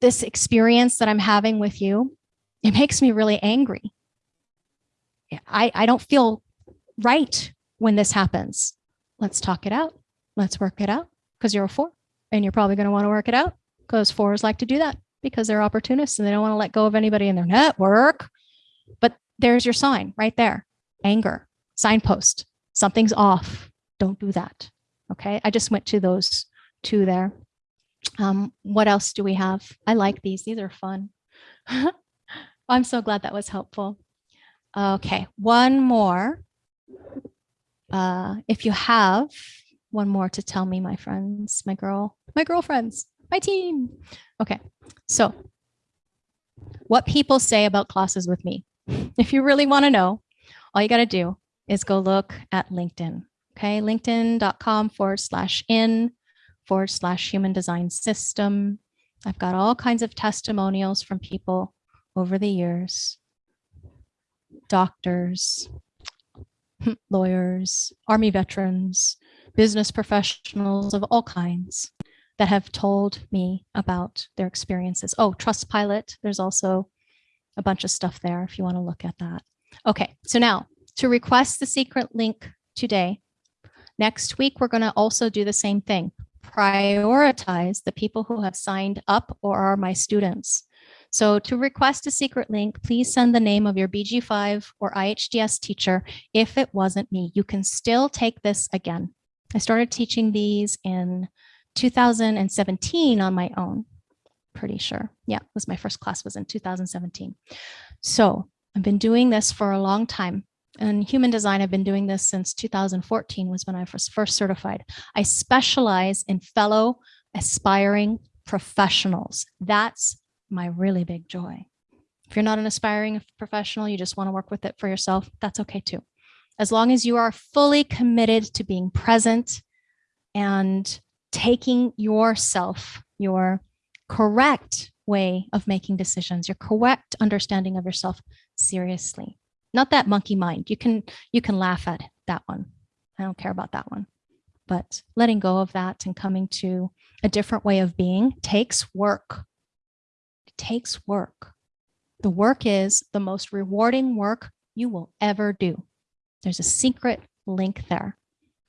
this experience that I'm having with you, it makes me really angry. I, I don't feel right when this happens. Let's talk it out. Let's work it out because you're a four and you're probably going to want to work it out because fours like to do that because they're opportunists and they don't want to let go of anybody in their network. But there's your sign right there. Anger, signpost, something's off. Don't do that. Okay. I just went to those two there. Um, what else do we have? I like these. These are fun. <laughs> I'm so glad that was helpful. Okay, one more. Uh, if you have one more to tell me, my friends, my girl, my girlfriends, my team. Okay, so what people say about classes with me. <laughs> If you really want to know, all you got to do is go look at LinkedIn. Okay, linkedin.com forward slash in forward slash human design system. I've got all kinds of testimonials from people over the years doctors, <laughs> lawyers, army veterans, business professionals of all kinds that have told me about their experiences. Oh, Trustpilot, there's also a bunch of stuff there if you want to look at that. Okay, so now to request the secret link today, next week we're going to also do the same thing. Prioritize the people who have signed up or are my students. So to request a secret link, please send the name of your BG5 or IHDS teacher. If it wasn't me, you can still take this again. I started teaching these in 2017 on my own pretty sure. Yeah, was my first class was in 2017. So I've been doing this for a long time. And human design, I've been doing this since 2014 was when I was first certified. I specialize in fellow aspiring professionals. That's my really big joy. If you're not an aspiring professional, you just want to work with it for yourself, that's okay too. As long as you are fully committed to being present and taking yourself, your correct way of making decisions, your correct understanding of yourself seriously. Not that monkey mind. You can you can laugh at that one. I don't care about that one. But letting go of that and coming to a different way of being takes work. It takes work. The work is the most rewarding work you will ever do. There's a secret link there.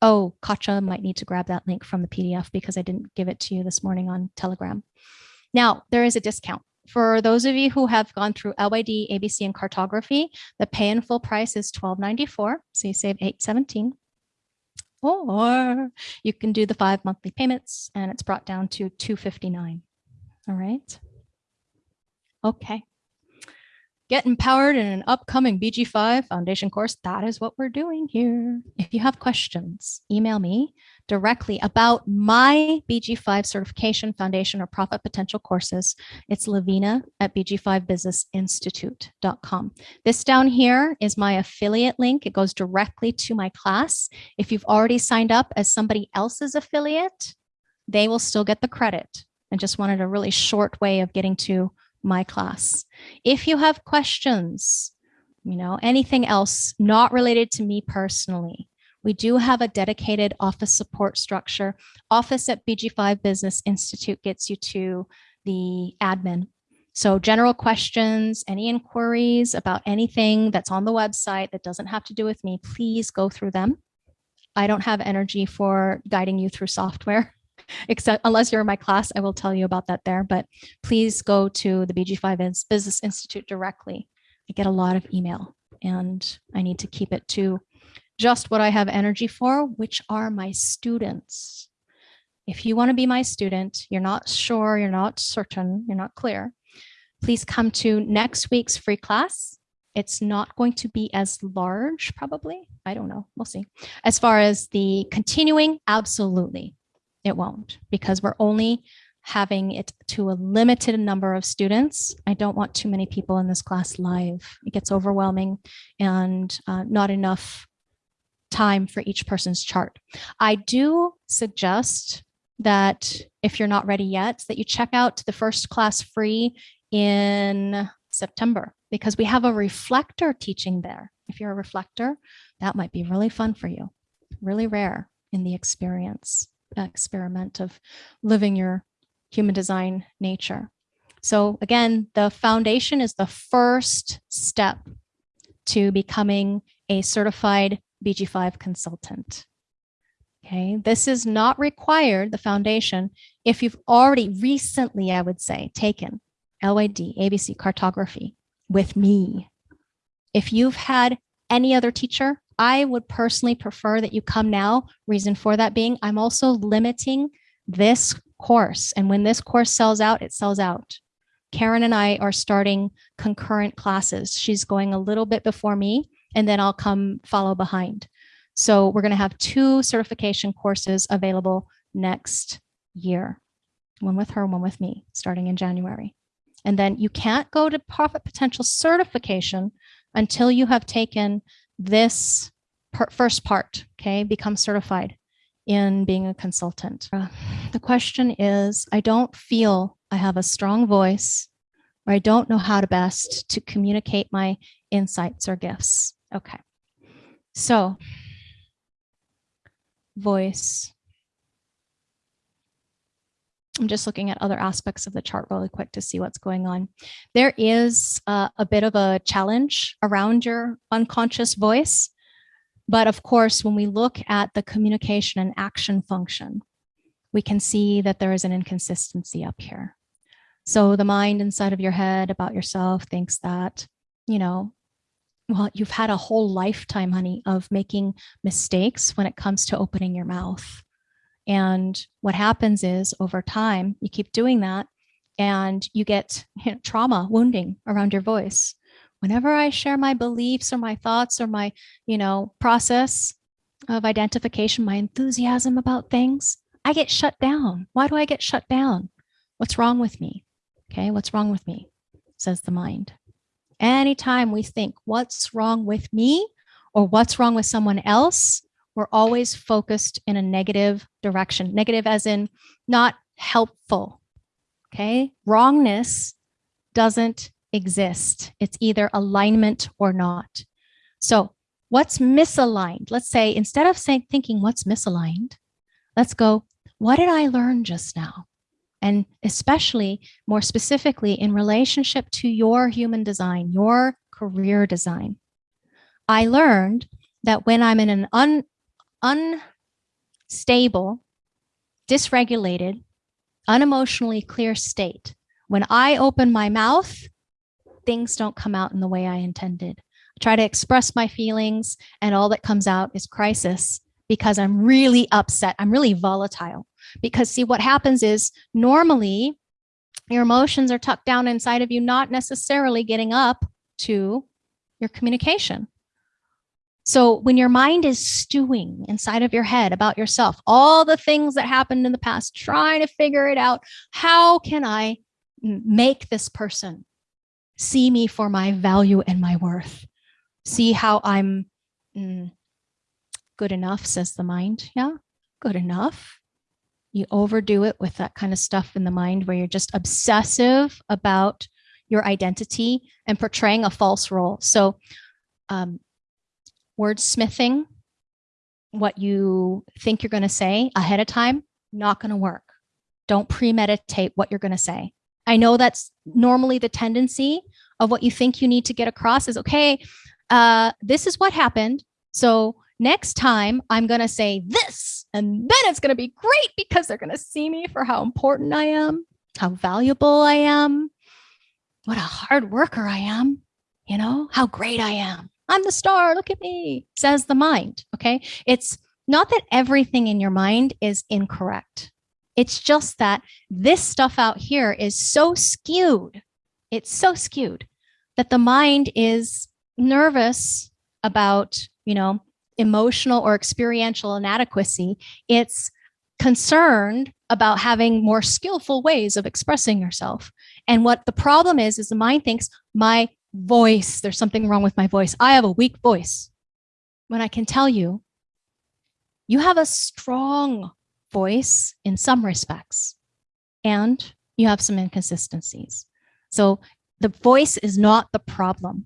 Oh, Katja might need to grab that link from the PDF because I didn't give it to you this morning on Telegram. Now, there is a discount. For those of you who have gone through LYD, ABC, and cartography, the pay in full price is $12.94. So you save $8.17. Or you can do the five monthly payments and it's brought down to 259. All right. Okay get empowered in an upcoming BG5 foundation course, that is what we're doing here. If you have questions, email me directly about my BG5 certification foundation or profit potential courses. It's Lavina at bg5businessinstitute.com. This down here is my affiliate link. It goes directly to my class. If you've already signed up as somebody else's affiliate, they will still get the credit. I just wanted a really short way of getting to my class. If you have questions, you know, anything else not related to me personally, we do have a dedicated office support structure. Office at BG5 Business Institute gets you to the admin. So general questions, any inquiries about anything that's on the website that doesn't have to do with me, please go through them. I don't have energy for guiding you through software except unless you're in my class, I will tell you about that there. But please go to the BG5 Business Institute directly. I get a lot of email and I need to keep it to just what I have energy for, which are my students. If you want to be my student, you're not sure, you're not certain, you're not clear, please come to next week's free class It's not going to be as large, probably. I don't know. We'll see. As far as the continuing, absolutely, it won't because we're only having it to a limited number of students. I don't want too many people in this class live. It gets overwhelming and uh, not enough time for each person's chart. I do suggest that if you're not ready yet, that you check out the first class free in September because we have a reflector teaching there. If you're a reflector, that might be really fun for you. Really rare in the experience, experiment of living your human design nature. So again, the foundation is the first step to becoming a certified BG5 consultant. Okay, this is not required, the foundation, if you've already recently, I would say, taken LYD, ABC, cartography with me. If you've had any other teacher, I would personally prefer that you come now. Reason for that being, I'm also limiting this course. And when this course sells out, it sells out. Karen and I are starting concurrent classes. She's going a little bit before me, and then I'll come follow behind. So we're going to have two certification courses available next year, one with her, one with me, starting in January. And then you can't go to profit potential certification until you have taken this first part, okay, become certified in being a consultant. Uh, the question is, I don't feel I have a strong voice or I don't know how to best to communicate my insights or gifts. Okay, so voice. I'm just looking at other aspects of the chart really quick to see what's going on. There is uh, a bit of a challenge around your unconscious voice. But of course, when we look at the communication and action function, we can see that there is an inconsistency up here. So the mind inside of your head about yourself thinks that, you know, well, you've had a whole lifetime, honey, of making mistakes when it comes to opening your mouth. And what happens is over time, you keep doing that and you get <laughs> you know, trauma, wounding around your voice whenever I share my beliefs or my thoughts or my, you know, process of identification, my enthusiasm about things, I get shut down. Why do I get shut down? What's wrong with me? Okay, what's wrong with me? Says the mind. Anytime we think what's wrong with me or what's wrong with someone else, we're always focused in a negative direction. Negative as in not helpful. Okay, wrongness doesn't exist. It's either alignment or not. So what's misaligned? Let's say instead of saying thinking what's misaligned, let's go, what did I learn just now? And especially more specifically in relationship to your human design, your career design. I learned that when I'm in an un, unstable, dysregulated, unemotionally clear state, when I open my mouth, things don't come out in the way I intended. I try to express my feelings and all that comes out is crisis because I'm really upset. I'm really volatile because see what happens is normally your emotions are tucked down inside of you, not necessarily getting up to your communication. So when your mind is stewing inside of your head about yourself, all the things that happened in the past, trying to figure it out, how can I make this person see me for my value and my worth. See how I'm mm, good enough, says the mind. Yeah, good enough. You overdo it with that kind of stuff in the mind where you're just obsessive about your identity and portraying a false role. So um, wordsmithing, what you think you're going to say ahead of time, not going to work. Don't premeditate what you're going to say. I know that's normally the tendency of what you think you need to get across is, okay, uh, this is what happened. So next time I'm going to say this, and then it's going to be great because they're going to see me for how important I am, how valuable I am, what a hard worker I am, you know, how great I am. I'm the star. Look at me, says the mind. Okay. It's not that everything in your mind is incorrect. It's just that this stuff out here is so skewed. It's so skewed that the mind is nervous about, you know, emotional or experiential inadequacy. It's concerned about having more skillful ways of expressing yourself. And what the problem is, is the mind thinks my voice, there's something wrong with my voice. I have a weak voice. When I can tell you, you have a strong voice in some respects, and you have some inconsistencies. So the voice is not the problem.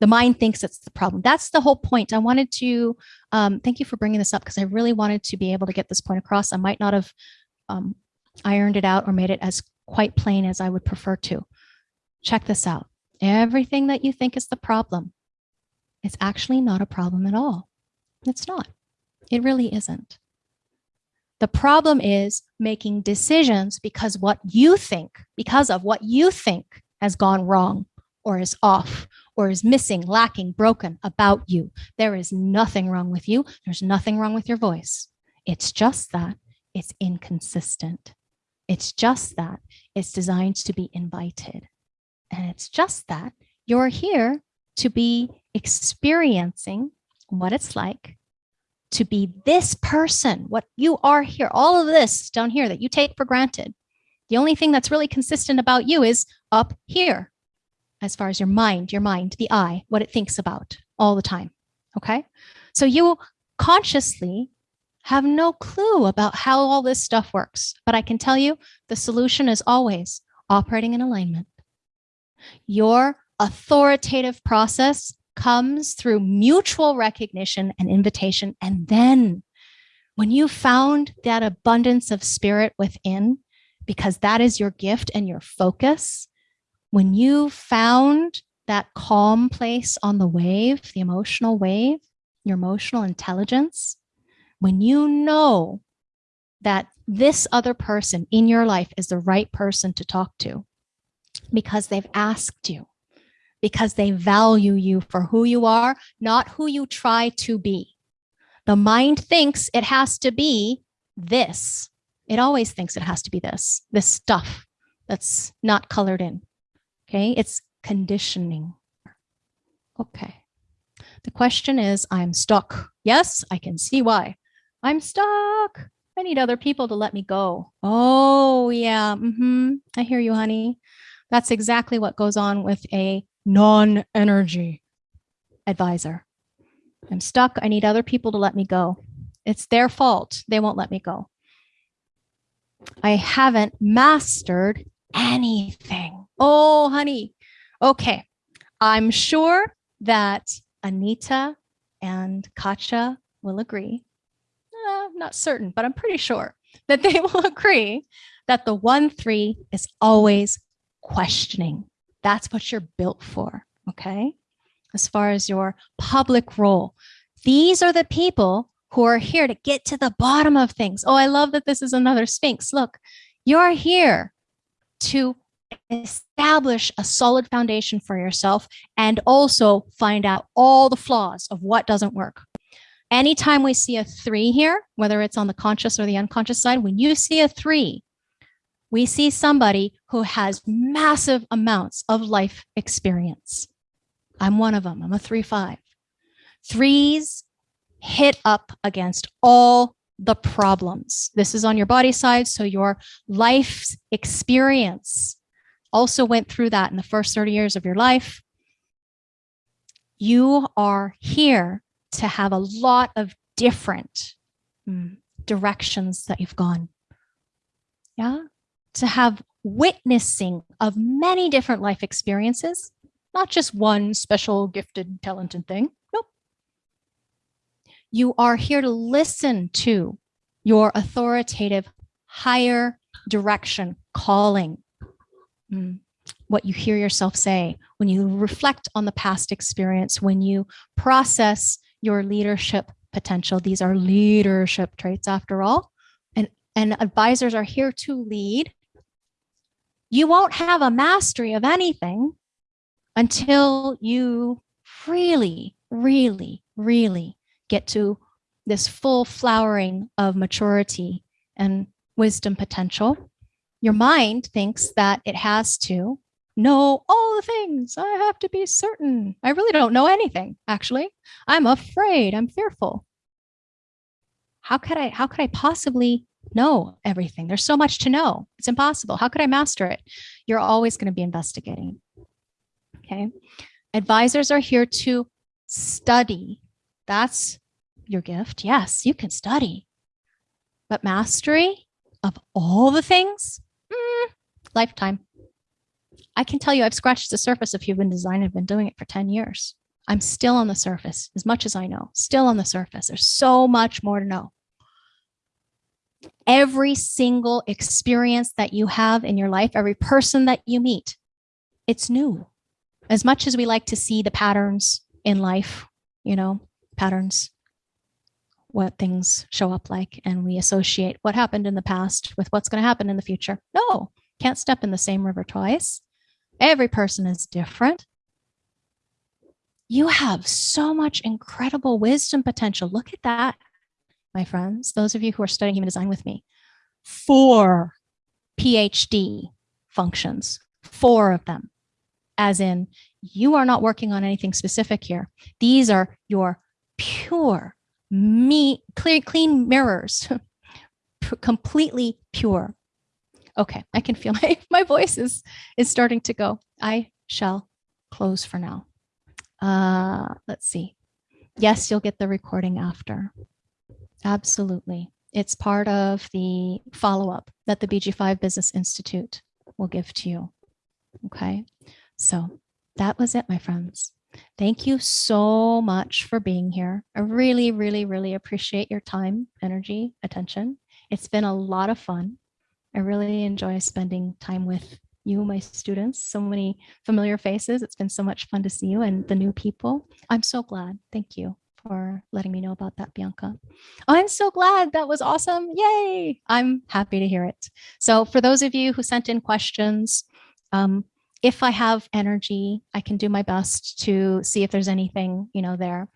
The mind thinks it's the problem. That's the whole point. I wanted to, um, thank you for bringing this up because I really wanted to be able to get this point across. I might not have um, ironed it out or made it as quite plain as I would prefer to. Check this out. Everything that you think is the problem, it's actually not a problem at all. It's not. It really isn't. The problem is making decisions because what you think, because of what you think has gone wrong or is off or is missing, lacking, broken about you. There is nothing wrong with you. There's nothing wrong with your voice. It's just that it's inconsistent. It's just that it's designed to be invited. And it's just that you're here to be experiencing what it's like to be this person, what you are here, all of this down here that you take for granted. The only thing that's really consistent about you is up here, as far as your mind, your mind, the I, what it thinks about all the time. Okay. So you consciously have no clue about how all this stuff works. But I can tell you the solution is always operating in alignment. Your authoritative process comes through mutual recognition and invitation. And then when you found that abundance of spirit within, because that is your gift and your focus, when you found that calm place on the wave, the emotional wave, your emotional intelligence, when you know that this other person in your life is the right person to talk to because they've asked you, because they value you for who you are, not who you try to be. The mind thinks it has to be this. It always thinks it has to be this, this stuff that's not colored in. Okay, it's conditioning. Okay. The question is, I'm stuck. Yes, I can see why. I'm stuck. I need other people to let me go. Oh, yeah. Mm -hmm. I hear you, honey. That's exactly what goes on with a non-energy advisor. I'm stuck. I need other people to let me go. It's their fault. They won't let me go. I haven't mastered anything. Oh, honey. Okay. I'm sure that Anita and Katja will agree. Uh, I'm not certain, but I'm pretty sure that they <laughs> will agree that the one three is always questioning. That's what you're built for. Okay. As far as your public role, these are the people who are here to get to the bottom of things. Oh, I love that this is another Sphinx. Look, you're here to establish a solid foundation for yourself and also find out all the flaws of what doesn't work. Anytime we see a three here, whether it's on the conscious or the unconscious side, when you see a three, we see somebody who has massive amounts of life experience. I'm one of them. I'm a three five. Threes hit up against all the problems. This is on your body side. So your life's experience also went through that in the first 30 years of your life. You are here to have a lot of different mm, directions that you've gone. Yeah, to have witnessing of many different life experiences, not just one special gifted talented thing. Nope. You are here to listen to your authoritative higher direction calling mm. what you hear yourself say when you reflect on the past experience when you process your leadership potential these are leadership traits after all and and advisors are here to lead you won't have a mastery of anything until you really, really, really get to this full flowering of maturity and wisdom potential. Your mind thinks that it has to know all the things. I have to be certain. I really don't know anything, actually. I'm afraid. I'm fearful. How could I how could I possibly know everything? There's so much to know. It's impossible. How could I master it? You're always going to be investigating. Okay. Advisors are here to study. That's your gift. Yes, you can study. But mastery of all the things, mm, lifetime. I can tell you I've scratched the surface of human design. I've been doing it for 10 years. I'm still on the surface as much as I know, still on the surface. There's so much more to know. Every single experience that you have in your life, every person that you meet, it's new. As much as we like to see the patterns in life, you know, patterns, what things show up like, and we associate what happened in the past with what's going to happen in the future. No, can't step in the same river twice. Every person is different. You have so much incredible wisdom potential. Look at that, my friends, those of you who are studying human design with me. Four PhD functions, four of them, as in you are not working on anything specific here. These are your pure, me, clear, clean mirrors, <laughs> completely pure. Okay, I can feel <laughs> my, my voice is, is starting to go. I shall close for now. Uh, let's see. Yes, you'll get the recording after. Absolutely. It's part of the follow-up that the BG5 Business Institute will give to you. Okay, so that was it, my friends. Thank you so much for being here. I really, really, really appreciate your time, energy, attention. It's been a lot of fun. I really enjoy spending time with you, my students, so many familiar faces. It's been so much fun to see you and the new people. I'm so glad. Thank you for letting me know about that, Bianca. I'm so glad. That was awesome. Yay. I'm happy to hear it. So for those of you who sent in questions, um, if I have energy, I can do my best to see if there's anything, you know, there.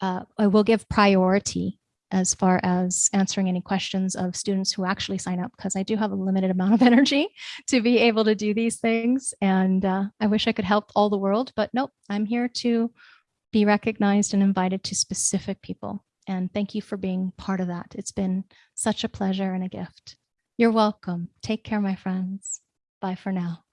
Uh, I will give priority as far as answering any questions of students who actually sign up because I do have a limited amount of <laughs> energy to be able to do these things. And uh, I wish I could help all the world, but nope, I'm here to be recognized and invited to specific people. And thank you for being part of that. It's been such a pleasure and a gift. You're welcome. Take care, my friends. Bye for now.